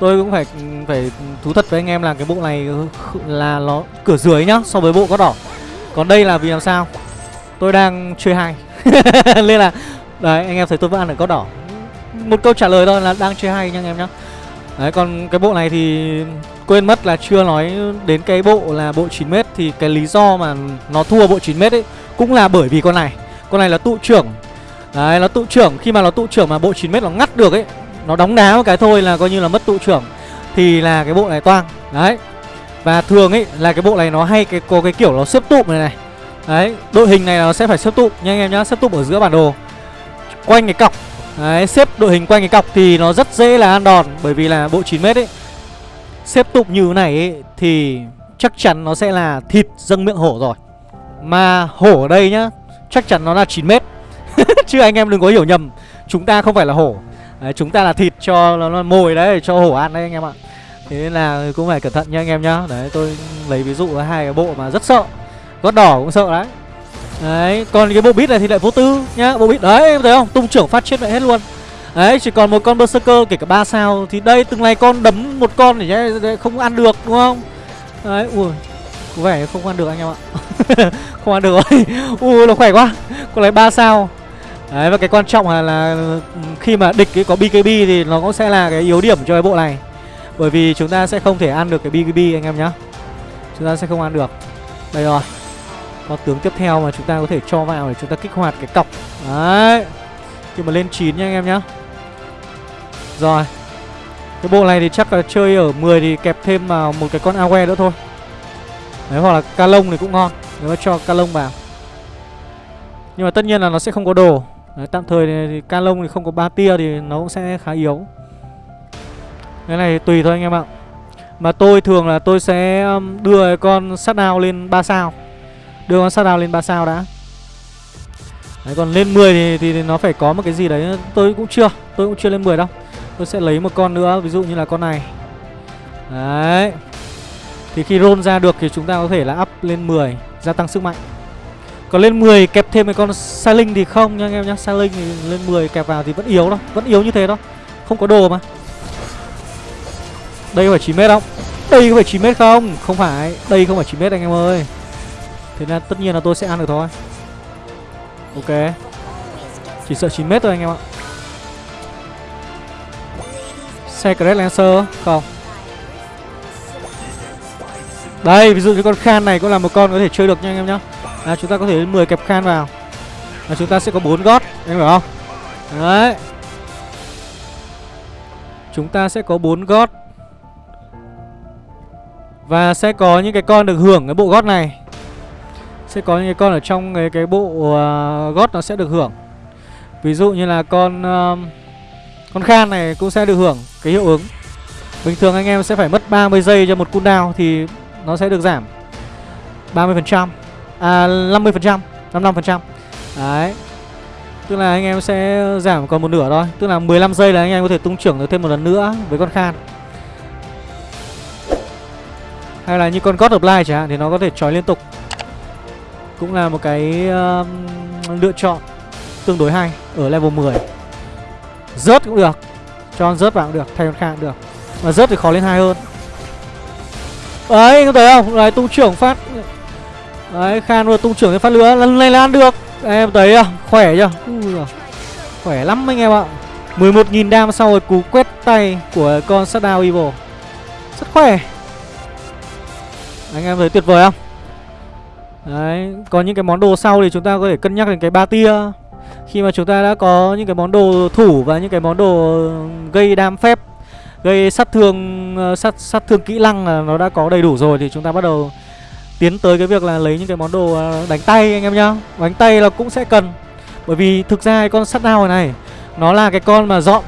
Tôi cũng phải phải thú thật với anh em là cái bộ này là nó cửa dưới nhá So với bộ gót đỏ. Còn đây là vì làm sao? Tôi đang chơi hai. Nên là, Đấy, anh em thấy tôi vẫn ăn được cốt đỏ. Một câu trả lời thôi là đang chơi hay nha anh em nhá. Đấy, còn cái bộ này thì quên mất là chưa nói đến cái bộ là bộ 9m Thì cái lý do mà nó thua bộ 9m ấy Cũng là bởi vì con này. Con này là tụ trưởng. Đấy, nó tụ trưởng. Khi mà nó tụ trưởng mà bộ 9m nó ngắt được ấy, Nó đóng đá một cái thôi là coi như là mất tụ trưởng, Thì là cái bộ này toang. Đấy, Và thường ấy là cái bộ này nó hay cái, có cái kiểu nó xếp tụm này này. Đấy đội hình này nó sẽ phải xếp tụ, nha anh em nhá Xếp tụ ở giữa bản đồ. Quanh cái cọc. Đấy, xếp đội hình quanh cái cọc thì nó rất dễ là ăn đòn Bởi vì là bộ 9m ấy Xếp tụ như thế này ấy, thì chắc chắn nó sẽ là thịt dâng miệng hổ rồi. Mà hổ ở đây nhá Chắc chắn nó là 9m Chứ anh em đừng có hiểu nhầm Chúng ta không phải là hổ. Đấy, Chúng ta là thịt cho nó mồi đấy Cho hổ ăn đấy anh em ạ. Thế nên là cũng phải cẩn thận nha anh em nhá. Đấy tôi lấy ví dụ hai cái bộ mà rất sợ. Gót đỏ cũng sợ đấy. Đấy, còn cái bộ bít này thì lại vô tư nhá Bộ bít đấy, em thấy không? Tung trưởng phát chết mẹ hết luôn. Đấy, chỉ còn một con Berserker kể cả ba sao. Thì đây, từng này con đấm một con để không ăn được, đúng không? Đấy, ui Có vẻ không ăn được anh em ạ. Không ăn được rồi. Ui, nó khỏe quá. Có lấy ba sao. Đấy, và cái quan trọng là, là ừ, khi mà địch ấy có BKB thì nó cũng sẽ là cái yếu điểm cho cái bộ này. Bởi vì chúng ta sẽ không thể ăn được cái BKB anh em nhá. Chúng ta sẽ không ăn được. Đây rồi con tướng tiếp theo mà chúng ta có thể cho vào để chúng ta kích hoạt cái cọc. Đấy. Khi mà lên 9 nha anh em nhá. Rồi. Cái bộ này thì chắc là chơi ở 10 thì kẹp thêm vào một cái con Awe nữa thôi. Đấy hoặc là ca lông thì cũng ngon Nếu mà cho ca lông vào. Nhưng mà tất nhiên là nó sẽ không có đồ. Đấy, tạm thời thì, thì ca lông thì không có ba tia thì nó cũng sẽ khá yếu. Cái này tùy thôi anh em ạ. Mà tôi thường là tôi sẽ um, đưa con sát nào lên 3 sao. Đưa con sát lên 3 sao đã. Đấy còn lên 10 thì, thì, thì nó phải có một cái gì đấy Tôi cũng chưa Tôi cũng chưa lên 10 đâu. Tôi sẽ lấy một con nữa Ví dụ như là con này. Đấy. Thì khi roll ra được thì chúng ta có thể là up lên 10 Gia tăng sức mạnh. Còn lên 10 kẹp thêm cái con Sa Linh thì không nha anh em nhá. Sa Linh thì lên 10 kẹp vào thì vẫn yếu đâu Vẫn yếu như thế đó Không có đồ mà. Đây có phải 9 mét không? Đây có phải 9 mét không? Không phải Đây không phải 9 mét anh em ơi. Thế nên tất nhiên là tôi sẽ ăn được thôi. Ok. Chỉ sợ 9 mét thôi anh em ạ. Secret Lancer Không? Đây ví dụ như con Khan này cũng là một con có thể chơi được nha anh em nhá. À, Chúng ta có thể 10 kẹp Khan vào. Và chúng ta sẽ có 4 gót Anh hiểu không? Đấy. Chúng ta sẽ có 4 gót. Và sẽ có những cái con được hưởng cái bộ gót này. Sẽ có những cái con ở trong cái, cái bộ uh, gót nó sẽ được hưởng. Ví dụ như là con uh, Con Khan này cũng sẽ được hưởng cái hiệu ứng. Bình thường anh em sẽ phải mất 30 giây cho một cooldown Thì nó sẽ được giảm 30% À 50% 55% Đấy. Tức là anh em sẽ giảm còn một nửa thôi. Tức là 15 giây là anh em có thể tung trưởng được thêm một lần nữa với con Khan. Hay là như con God of Light chẳng hạn Thì nó có thể trói liên tục. Cũng là một cái uh, lựa chọn tương đối hay Ở level 10 Rớt cũng được Cho con rớt vào cũng được, thay con khác cũng được. Mà rớt thì khó lên hai hơn. Đấy, anh có thấy không? Đấy, tung trưởng phát. Đấy, Khan vừa tung trưởng phát lửa. Lần này là ăn được. Em thấy không, khỏe chưa? Ui, Khỏe lắm anh em ạ. 11.000 đam sau rồi cú quét tay của con Shadow Evil. Rất khỏe. Anh em thấy tuyệt vời không? Đấy, Còn những cái món đồ sau thì chúng ta có thể cân nhắc đến cái ba tia. Khi mà chúng ta đã có những cái món đồ thủ Và những cái món đồ gây đam phép, Gây sát thương ờ, sát sát thương kỹ năng là nó đã có đầy đủ rồi Thì chúng ta bắt đầu tiến tới cái việc là lấy những cái món đồ ờ, đánh tay anh em nhá. Đánh tay là cũng sẽ cần, bởi vì thực ra cái con sắt đao này, nó là cái con mà dọn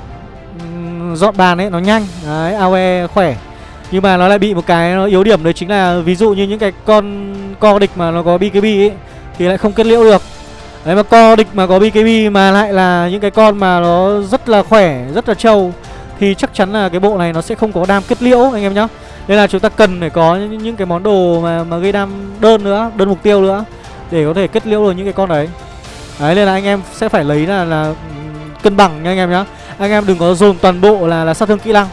dọn bàn ấy, nó nhanh. Đấy aoe khỏe nhưng mà nó lại bị một cái nó yếu điểm đấy chính là ví dụ như những cái con co địch mà nó có bkb ấy thì lại không kết liễu được đấy mà co địch mà có bkb mà lại là những cái con mà nó rất là khỏe rất là trâu thì chắc chắn là cái bộ này nó sẽ không có đam kết liễu anh em nhá nên là chúng ta cần phải có những, những cái món đồ mà mà gây đam đơn nữa, đơn mục tiêu nữa để có thể kết liễu được những cái con đấy. Đấy nên là anh em sẽ phải lấy là là ừ, cân bằng nha anh em nhá. Anh em đừng có dồn toàn bộ là là sát thương kỹ năng.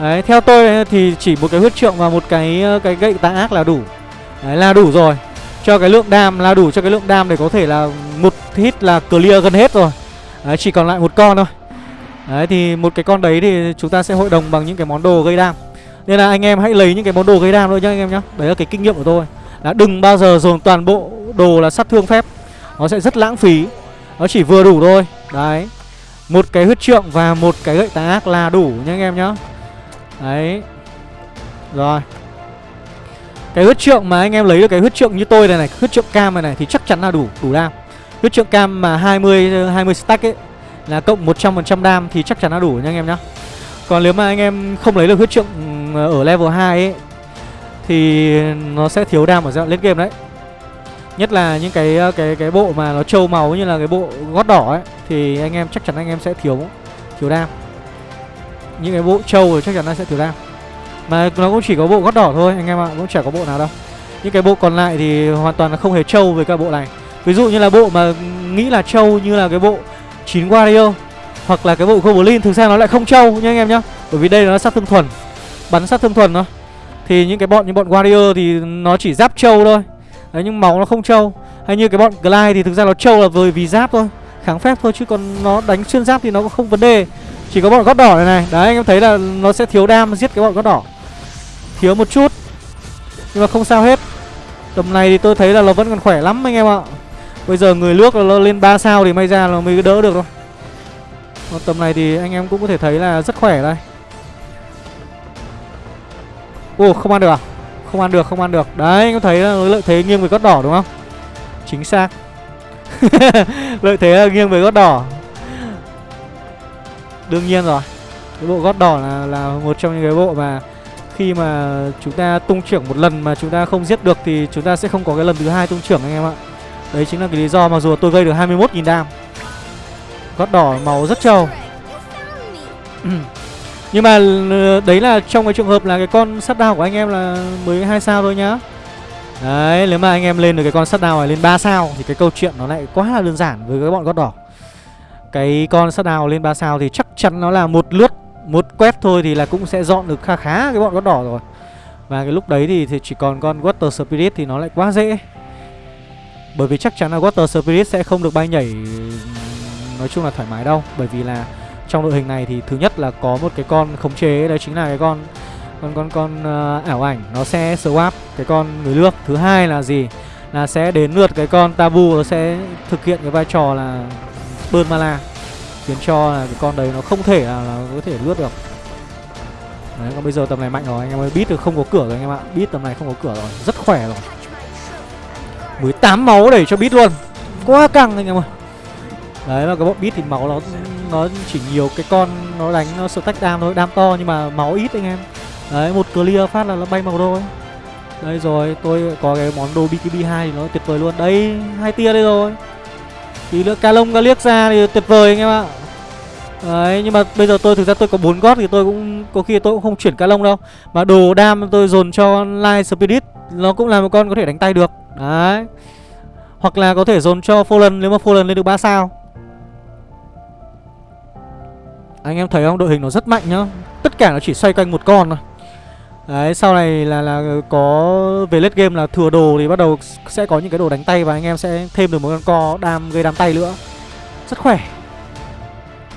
Đấy, theo tôi thì chỉ một cái huyết trượng và một cái ờ, cái gậy tà ác là đủ. Đấy là đủ rồi. Cho cái lượng đam là đủ cho cái lượng đam để có thể là một hit là clear gần hết rồi. Đấy, chỉ còn lại một con thôi. Đấy thì một cái con đấy thì chúng ta sẽ hội đồng bằng những cái món đồ gây đam. Nên là anh em hãy lấy những cái món đồ gây đam thôi nhá anh em nhá Đấy là cái kinh nghiệm của tôi là đừng bao giờ dồn toàn bộ đồ là sát thương phép Nó sẽ rất lãng phí Nó chỉ vừa đủ thôi Đấy Một cái huyết trượng và một cái gậy tà ác là đủ nha anh em nhá Đấy Rồi Cái huyết trượng mà anh em lấy được cái huyết trượng như tôi này này, Huyết trượng cam này này thì chắc chắn là đủ Đủ đam Huyết trượng cam mà 20 20 stack ấy, Là cộng 100% đam thì chắc chắn là đủ nha anh em nhá Còn nếu mà anh em không lấy được huyết trượng ừ, ở level 2 ấy, thì nó sẽ thiếu đam ở giai đoạn lên game đấy. Nhất là những cái ờ, cái cái bộ mà nó trâu màu như là cái bộ gót đỏ ấy, thì anh em, chắc chắn anh em sẽ thiếu thiếu đam. Những cái bộ trâu thì chắc chắn nó sẽ thiếu ra, Mà nó cũng chỉ có bộ gót đỏ thôi anh em ạ, cũng chả có bộ nào đâu. Những cái bộ còn lại thì hoàn toàn là không hề trâu với các bộ này. Ví dụ như là bộ mà nghĩ là trâu như là cái bộ 9 Wario hoặc là cái bộ Goblin thực ra nó lại không trâu nha anh em nhá. Bởi vì đây nó sát thương thuần bắn sát thương thuần thôi thì những cái bọn như bọn warrior thì nó chỉ giáp trâu thôi đấy nhưng máu nó không trâu hay như cái bọn glide thì thực ra nó trâu là vì vì giáp thôi kháng phép thôi chứ còn nó đánh xuyên giáp thì nó cũng không vấn đề chỉ có bọn gót đỏ này này. Đấy, anh em thấy là nó sẽ thiếu đam giết cái bọn gót đỏ. Thiếu một chút, nhưng mà không sao hết. Tầm này thì tôi thấy là nó vẫn còn khỏe lắm anh em ạ. Bây giờ người nước là nó lên 3 sao thì may ra là mới đỡ được thôi. Còn tầm này thì anh em cũng có thể thấy là rất khỏe đây. Ồ không ăn được à? Không ăn được, không ăn được. Đấy, anh em thấy là lợi thế nghiêng về gót đỏ đúng không? Chính xác. Lợi thế là nghiêng về gót đỏ. Đương nhiên rồi. Cái bộ gót đỏ là, là một trong những cái bộ mà Khi mà chúng ta tung trưởng một lần mà chúng ta không giết được Thì chúng ta sẽ không có cái lần thứ hai tung trưởng anh em ạ. Đấy chính là cái lý do mà dù tôi gây được 21.000 đam. Gót đỏ màu rất trâu. Nhưng mà ờ, đấy là trong cái trường hợp là cái con sắt đao của anh em là mới hai sao thôi nhá. Đấy, nếu mà anh em lên được cái con sắt đao này lên 3 sao Thì cái câu chuyện nó lại quá là đơn giản với cái bọn gót đỏ cái con sắt nào lên 3 sao thì chắc chắn nó là một lướt Một quét thôi thì là cũng sẽ dọn được khá khá cái bọn gót đỏ rồi. Và cái lúc đấy thì, thì chỉ còn con Water Spirit thì nó lại quá dễ. Bởi vì chắc chắn là Water Spirit sẽ không được bay nhảy Nói chung là thoải mái đâu. Bởi vì là trong đội hình này thì thứ nhất là có một cái con khống chế Đấy chính là cái con con con con uh, ảo ảnh nó sẽ swap cái con người nước thứ hai là gì? Là sẽ đến lượt cái con tabu nó sẽ thực hiện cái vai trò là bơn mana khiến cho là cái con đấy nó không thể là, nó có thể lướt được. Đấy còn bây giờ tầm này mạnh rồi anh em ơi biết được không có cửa rồi anh em ạ. Biết tầm này không có cửa rồi rất khỏe rồi. 18 máu để cho biết luôn. Quá căng anh em ơi. Đấy mà cái bọn bit thì máu nó nó chỉ nhiều cái con nó đánh nó sự tách đam thôi đam to nhưng mà máu ít anh em. Đấy một clear phát là nó bay màu rồi. đây rồi tôi có cái món đồ bkb 2 thì nó tuyệt vời luôn. Đây hai tia đây rồi tí nữa ca lông ca liếc ra thì tuyệt vời anh em ạ. Đấy, nhưng mà bây giờ tôi, thực ra tôi có bốn gót thì tôi cũng, có khi tôi cũng không chuyển Calong đâu. Mà đồ đam tôi dồn cho light spirit, nó cũng là một con có thể đánh tay được. Đấy. Hoặc là có thể dồn cho Fallen, nếu mà Fallen lên được 3 sao. Anh em thấy không? Đội hình nó rất mạnh nhá. Tất cả nó chỉ xoay quanh một con thôi. Đấy, sau này là là có về late game là thừa đồ thì bắt đầu sẽ có những cái đồ đánh tay và anh em sẽ thêm được một con co đam gây đam tay nữa. Rất khỏe.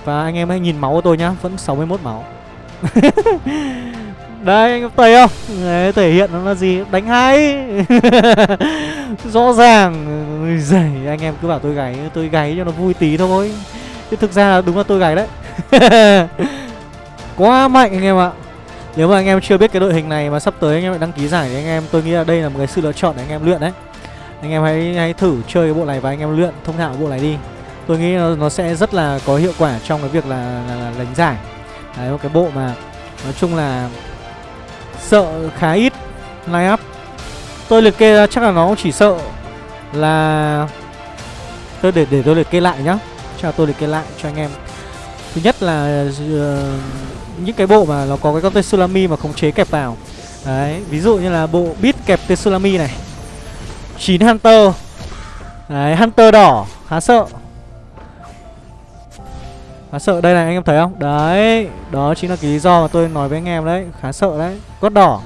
Và anh em hãy nhìn máu của tôi nhá, vẫn 61 máu. Đây anh em thấy không? Đấy, thể hiện nó là gì? Đánh hay. Rõ ràng giời anh em cứ bảo tôi gáy, tôi gáy cho nó vui tí thôi. Chứ thực ra là đúng là tôi gáy đấy. Quá mạnh anh em ạ. Nếu mà anh em chưa biết cái đội hình này mà sắp tới anh em lại đăng ký giải thì anh em tôi nghĩ là đây là một cái sự lựa chọn để anh em luyện đấy. Anh em hãy hãy thử chơi cái bộ này và anh em luyện thông thạo bộ này đi. Tôi nghĩ nó, nó sẽ rất là có hiệu quả trong cái việc là, là, là đánh giải. Đấy một cái bộ mà nói chung là sợ khá ít line up. Tôi liệt kê ra chắc là nó chỉ sợ là tôi để để tôi liệt kê lại nhá. Cho tôi liệt kê lại cho anh em. Thứ nhất là uh, những cái bộ mà nó có cái con Tsunami mà khống chế kẹp vào. Đấy, ví dụ như là bộ bit kẹp Tsunami này. 9 Hunter. Đấy, Hunter đỏ, khá sợ. Khá sợ, đây này anh em thấy không? Đấy, đó chính là cái lý do mà tôi nói với anh em đấy. Khá sợ đấy, gót đỏ.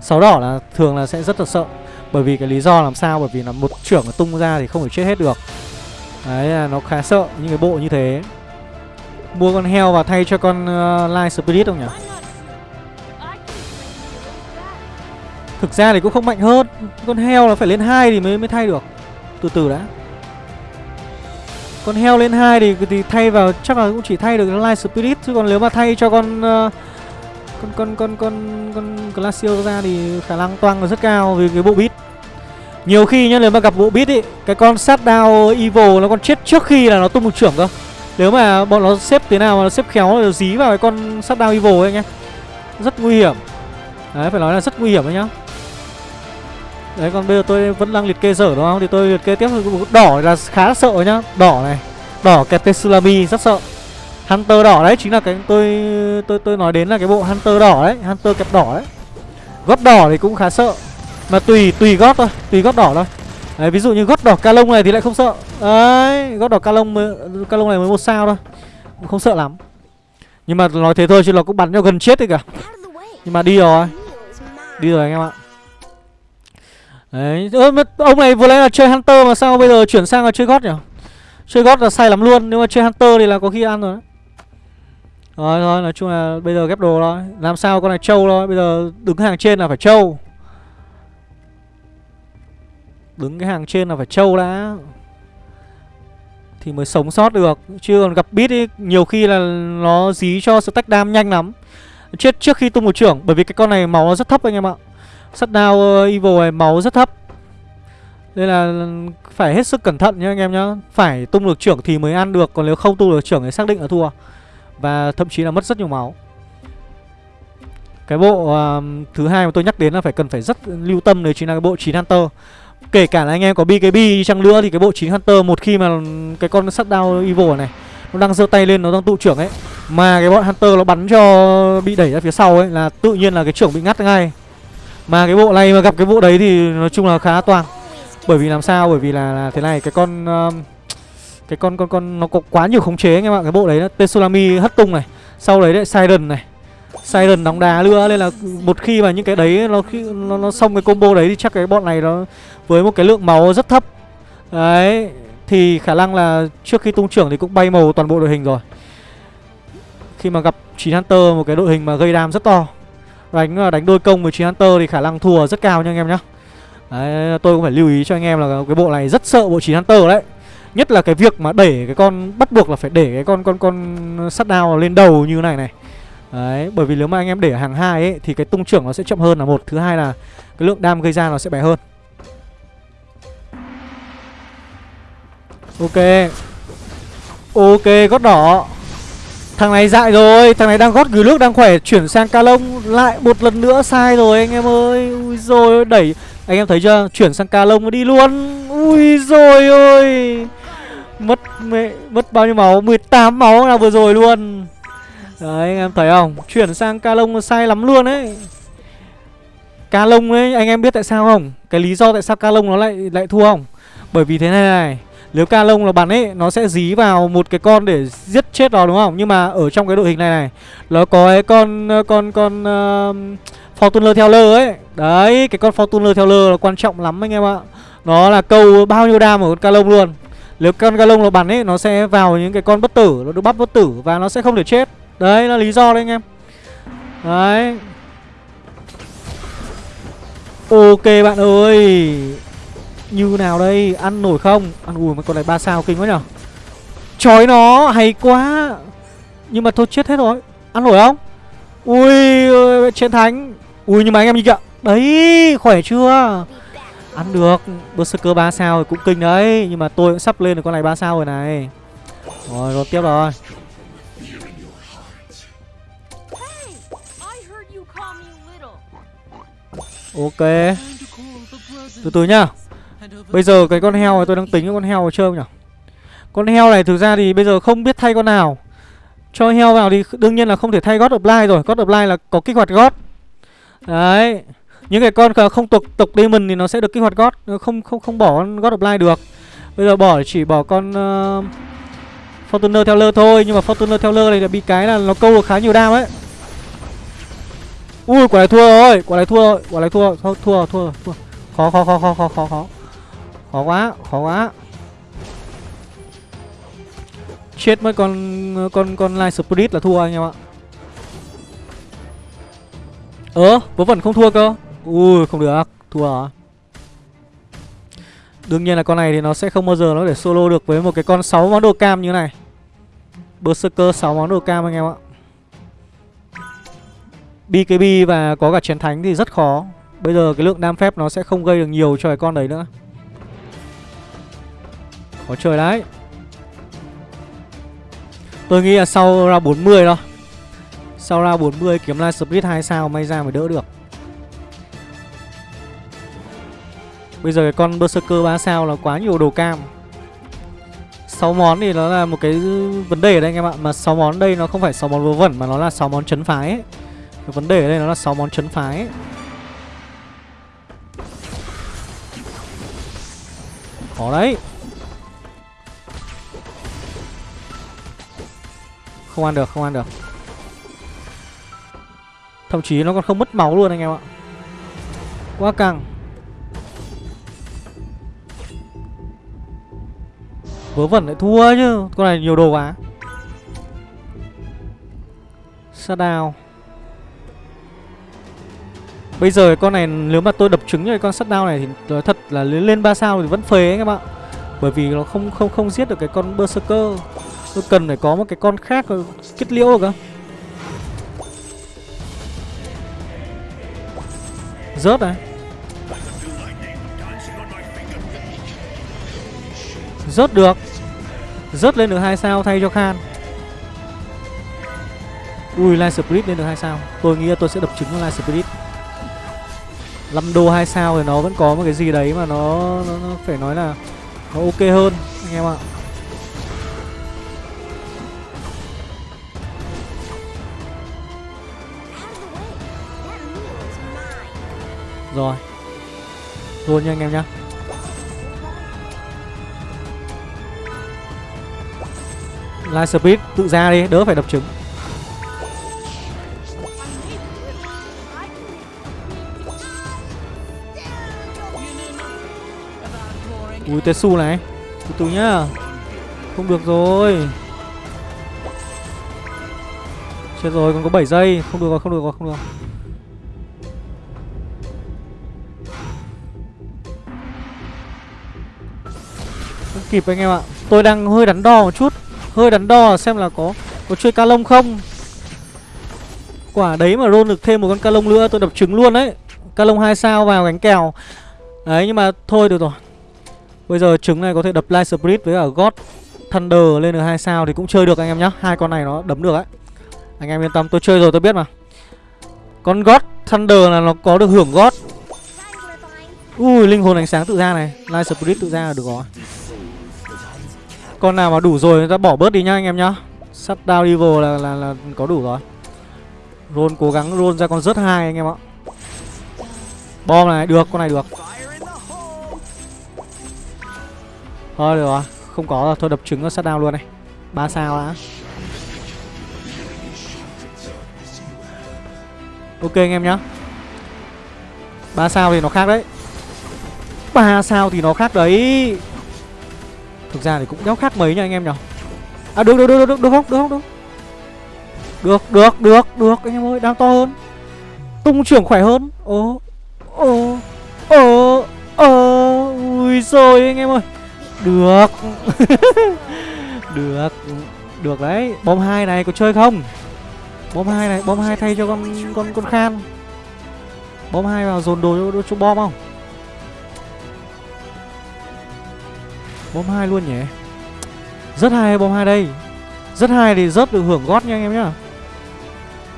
Sáu đỏ là thường là sẽ rất là sợ. Bởi vì cái lý do làm sao? Bởi vì là một trưởng tung ra thì không thể chết hết được. Đấy, là nó khá sợ những cái bộ như thế. Mua con heo và thay cho con ờ, uh, Light Spirit không nhỉ? Thực ra thì cũng không mạnh hơn. Con heo là phải lên hai thì mới mới thay được. Từ từ đã. Con heo lên hai thì, thì thay vào chắc là cũng chỉ thay được Light Spirit. Chứ còn nếu mà thay cho con uh, con con con con con Glacier ra thì khả năng toang là rất cao vì cái bộ beat. Nhiều khi nhá nếu mà gặp bộ beat ý cái con sát đao evil nó còn chết trước khi là nó tung một trưởng cơ nếu mà bọn nó xếp thế nào mà nó xếp khéo nó dí vào cái con sắt đao evil ấy anh em Rất nguy hiểm. Đấy, phải nói là rất nguy hiểm đấy nhá. Đấy, còn bây giờ tôi vẫn đang liệt kê dở đúng không? Thì tôi liệt kê tiếp Đỏ là khá sợ nhá. Đỏ này, Đỏ kẹp Tsunami, rất sợ. Hunter đỏ đấy, chính là cái tôi tôi tôi nói đến là cái bộ Hunter đỏ đấy, Hunter kẹp đỏ đấy. Gót đỏ thì cũng khá sợ. Mà tùy tùy gót thôi, Tùy gót đỏ thôi. Đấy, ví dụ như gót đỏ ca lông này thì lại không sợ. Đấy, gót đỏ ca lông mới, ca lông này mới một sao thôi. Không sợ lắm. Nhưng mà nói thế thôi chứ nó cũng bắn nhau gần chết đấy cả Nhưng mà đi rồi. Đi rồi anh em ạ. Đấy, ông này vừa nãy là chơi Hunter mà sao bây giờ chuyển sang là chơi gót nhỉ? Chơi gót là sai lắm luôn Nếu mà chơi Hunter thì là có khi ăn rồi Rồi rồi nói chung là bây giờ ghép đồ thôi Làm sao con này trâu thôi Bây giờ đứng hàng trên là phải trâu. Đứng cái hàng trên là phải trâu đã. Thì mới sống sót được. Chứ còn gặp bit ấy Nhiều khi là nó dí cho stack đam nhanh lắm. Chết trước khi tung một trưởng Bởi vì cái con này máu nó rất thấp anh em ạ. Sắt đao uh, evil này máu rất thấp. Nên là phải hết sức cẩn thận nhá anh em nhá. Phải tung được trưởng thì mới ăn được Còn nếu không tung được trưởng thì xác định là thua. Và thậm chí là mất rất nhiều máu. Cái bộ uh, thứ hai mà tôi nhắc đến là phải cần phải rất lưu tâm Đấy chính là cái bộ 9 Hunter. Kể cả là anh em có BKB chăng nữa thì cái bộ 9 Hunter một khi mà cái con sắt đao evil này nó đang giơ tay lên nó đang tụ trưởng ấy mà cái bọn Hunter nó bắn cho bị đẩy ra phía sau ấy là tự nhiên là cái trưởng bị ngắt ngay. Mà cái bộ này mà gặp cái bộ đấy thì nói chung là khá toàn Bởi vì làm sao? Bởi vì là, là thế này cái con uh, cái con con con nó có quá nhiều khống chế anh em ạ. Cái bộ đấy Tsunami hất tung này. Sau đấy đấy Siren này Siren đóng đá nữa Nên là một khi mà những cái đấy Nó khi nó, nó xong cái combo đấy Thì chắc cái bọn này nó Với một cái lượng máu rất thấp. Đấy Thì khả năng là trước khi tung trưởng Thì cũng bay màu toàn bộ đội hình rồi. Khi mà gặp 9 Hunter Một cái đội hình mà gây đam rất to. Đánh đánh đôi công với 9 Hunter Thì khả năng thua rất cao nha anh em nhá. Đấy, tôi cũng phải lưu ý cho anh em là cái bộ này rất sợ bộ 9 Hunter đấy. Nhất là cái việc mà đẩy cái con bắt buộc là phải để cái con con con sắt đao lên đầu như này này. Đấy, bởi vì nếu mà anh em để hàng hai ấy thì cái tung trưởng nó sẽ chậm hơn là một, thứ hai là cái lượng đam gây ra nó sẽ bé hơn. Ok. Ok, gót đỏ. Thằng này dại rồi, thằng này đang gót gửi nước đang khỏe chuyển sang ca lông lại một lần nữa sai rồi anh em ơi. Ui rồi đẩy anh em thấy chưa? Chuyển sang ca lông đi luôn. Ui rồi ơi. Mất mẹ mất bao nhiêu máu? 18 máu là vừa rồi luôn. Đấy anh em thấy không? Chuyển sang ca lông sai lắm luôn đấy. Ca lông ấy anh em biết tại sao không? Cái lý do tại sao ca lông nó lại lại thua không? Bởi vì thế này này, nếu ca lông là bắn ấy nó sẽ dí vào một cái con để giết chết nó đúng không? Nhưng mà ở trong cái đội hình này này, nó có cái con con con uh, Fortuner theo lơ ấy. Đấy, cái con Fortuner theo lơ là quan trọng lắm anh em ạ. Nó là câu bao nhiêu đam ở con ca lông luôn. Nếu con ca lông nó bắn ấy Nó sẽ vào những cái con bất tử Nó được bắp bất tử Và nó sẽ không thể chết Đấy, là lý do đấy anh em. Đấy. Ok bạn ơi. Như nào đây? Ăn nổi không? Ăn ui mấy con này ba sao kinh quá nhở? Chói nó, hay quá. Nhưng mà thôi, chết hết rồi. Ăn nổi không? Ui chiến thánh. Ui, nhưng mà anh em nhìn kìa. Đấy, khỏe chưa? Ăn được. Berserker 3 sao thì cũng kinh đấy. Nhưng mà tôi cũng sắp lên được con này 3 sao rồi này. Rồi rồi tiếp rồi. Ok. Từ từ nhá. Bây giờ cái con heo này tôi đang tính cái con heo vào chơi nhỉ? Con heo này thực ra thì bây giờ không biết thay con nào. Cho heo vào thì đương nhiên là không thể thay God of Light rồi. God of Light là có kích hoạt God. Đấy. Những cái con không tộc tộc demon thì nó sẽ được kích hoạt god. Không không không bỏ god of light được. Bây giờ bỏ chỉ bỏ con uh, fortuner theo lơ thôi. Nhưng mà fortuner theo lơ này là bị cái là nó câu được khá nhiều đam ấy ui quả này thua rồi quả này thua rồi quả này thua thua thua thua, thua. khó khó khó khó khó khó khó. Khó quá khó quá. Chết mất con con con light spirit là thua anh em ạ. Ờ vớ vẩn không thua cơ. Ui không được Thua à. Đương nhiên là con này thì nó sẽ không bao giờ nó để solo được với một cái con 6 món đồ cam như này. Berserker 6 món đồ cam anh em ạ. BKB và có cả chiến thánh thì rất khó. Bây giờ cái lượng đam phép nó sẽ không gây được nhiều cho cái con đấy nữa. Có trời đấy. Tôi nghĩ là sau ra 40 thôi. Sau ra 40 kiếm lại split 2 sao may ra mới đỡ được. Bây giờ cái con Berserker 3 sao là quá nhiều đồ cam. 6 món thì nó là một cái vấn đề ở đây anh em ạ, Mà 6 món đây nó không phải 6 món vô vẩn mà nó là 6 món chấn phái ấy. Cái vấn đề ở đây nó là 6 món chấn phái ấy. Khó đấy. Không ăn được, không ăn được. Thậm chí nó còn không mất máu luôn anh em ạ. Quá căng. Vớ vẩn lại thua chứ. Con này nhiều đồ quá. Shutdown Bây giờ con này, nếu mà tôi đập trứng cho con sắt đao này thì nói thật là lên 3 sao thì vẫn phế ấy các bạn Bởi vì nó không không không giết được cái con berserker. Tôi cần phải có một cái con khác ờ, kết liễu cơ. Rớt này. Rớt được Rớt lên được hai sao thay cho Khan Ui, Light Spirit lên được hai sao Tôi nghĩ là tôi sẽ đập trứng Light Spirit 5 đô 2 sao thì nó vẫn có một cái gì đấy mà nó, nó, nó phải nói là nó ok hơn anh em ạ. Rồi. Luôn nha anh em nhá. Light Speed tự ra đi, đỡ phải đập trứng. Ui Tetsu này. Từ từ nhá. Không được rồi. Chết rồi, còn có 7 giây. Không được rồi, không được rồi, không được Không kịp anh em ạ. Tôi đang hơi đắn đo một chút. Hơi đắn đo xem là có Có chơi ca lông không. Quả đấy mà roll được thêm một con ca lông nữa, Tôi đập trứng luôn đấy. Ca lông 2 sao vào gánh kèo. Đấy, nhưng mà thôi, được rồi. Bây giờ trứng này có thể đập Light Spirit với cả God Thunder lên được hai sao thì cũng chơi được anh em nhá. Hai con này nó đấm được ấy Anh em yên tâm tôi chơi rồi tôi biết mà. Con God Thunder là nó có được hưởng God. Ui linh hồn ánh sáng tự ra này. Light Spirit tự ra là được rồi. Con nào mà đủ rồi người ta bỏ bớt đi nhá anh em nhá. Sắt down evil là, là, là có đủ rồi. Roll cố gắng roll ra con rớt hai anh em ạ. Bom này được con này được. Thôi, được rồi. Không có rồi. Thôi, đập trứng nó sát down luôn này. Ba sao đã. Ok, anh em nhá. Ba sao thì nó khác đấy. Ba sao thì nó khác đấy. Thực ra thì cũng đéo khác mấy nha anh em nhở. À được được được được được không? Được không? Được. Được được được được, anh em ơi. Đang to hơn. Tung trưởng khỏe hơn. Ồ Ồ Ồ Ồ Ui rồi anh em ơi được. Được. Được đấy. Bom hai này có chơi không? Bom hai này Bom hai thay cho con con con khan. Bom hai vào dồn đồ cho, cho bom không? Bom hai luôn nhỉ? Rất hay bom hai đây. Rất hay thì rớt được hưởng gót nha anh em nhá.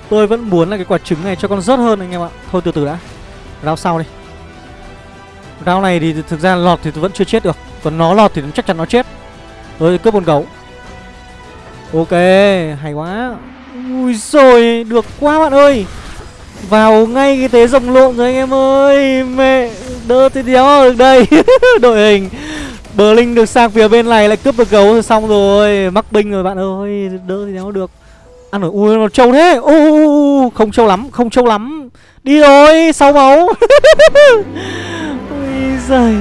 Tôi vẫn muốn là cái quả trứng này cho con rớt hơn anh em ạ. Thôi từ từ đã. Rao sau đi. Rao này thì thực ra lọt thì vẫn chưa chết được còn nó lọt thì chắc chắn nó chết. Rồi, cướp con gấu. Ok, hay quá. Ui rồi được quá bạn ơi. Vào ngay cái tế rồng lộn rồi anh em ơi. Mẹ, đỡ thì đéo được đây. Đội hình. Bờ Linh được sang phía bên này, lại cướp được gấu rồi, xong rồi. Mắc binh rồi bạn ơi, Đỡ thì đéo được. Ăn rồi ui, nó trâu thế. U Không trâu lắm, không trâu lắm. Đi rồi, sáu máu. Ui giời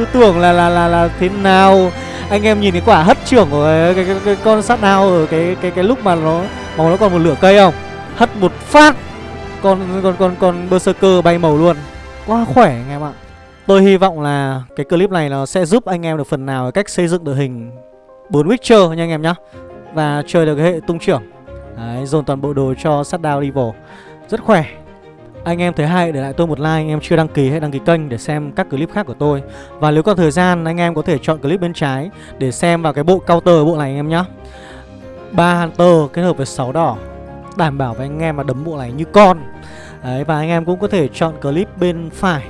cứ tưởng là là là là thế nào? Anh em nhìn cái quả hất trưởng của cái, cái, cái, cái con sát nào ở cái cái cái lúc mà nó màu nó còn một lửa cây không? Hất một phát con con con con berserker bay màu luôn. Quá khỏe anh em ạ. Tôi hy vọng là cái clip này nó sẽ giúp anh em được phần nào cách xây dựng đội hình bốn witcher nha anh em nhá và chơi được cái hệ tung trưởng. Đấy dồn toàn bộ đồ cho sát đi evil rất khỏe anh em thấy hay để lại tôi một like anh em chưa đăng ký hãy đăng ký kênh để xem các clip khác của tôi. Và nếu có thời gian anh em có thể chọn clip bên trái để xem vào cái bộ counter bộ này anh em nhé ba Hunter kết hợp với 6 đỏ Đảm bảo với anh em mà đấm bộ này như con. Đấy và anh em cũng có thể chọn clip bên phải.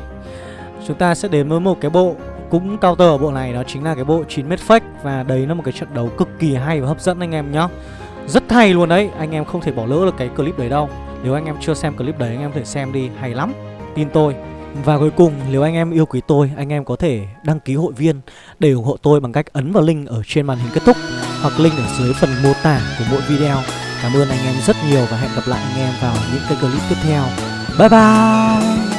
Chúng ta sẽ đến với một cái bộ cũng counter ở bộ này đó chính là cái bộ 9m fake Và đấy là một cái trận đấu cực kỳ hay và hấp dẫn anh em nhé Rất hay luôn đấy, anh em không thể bỏ lỡ được cái clip đấy đâu nếu anh em chưa xem clip đấy anh em có thể xem đi, hay lắm. Tin tôi. Và cuối cùng nếu anh em yêu quý tôi Anh em có thể đăng ký hội viên Để ủng hộ tôi bằng cách ấn vào link ở trên màn hình kết thúc Hoặc link ở dưới phần mô tả của mỗi video. Cảm ơn anh em rất nhiều và hẹn gặp lại anh em vào những cái clip tiếp theo. Bye bye!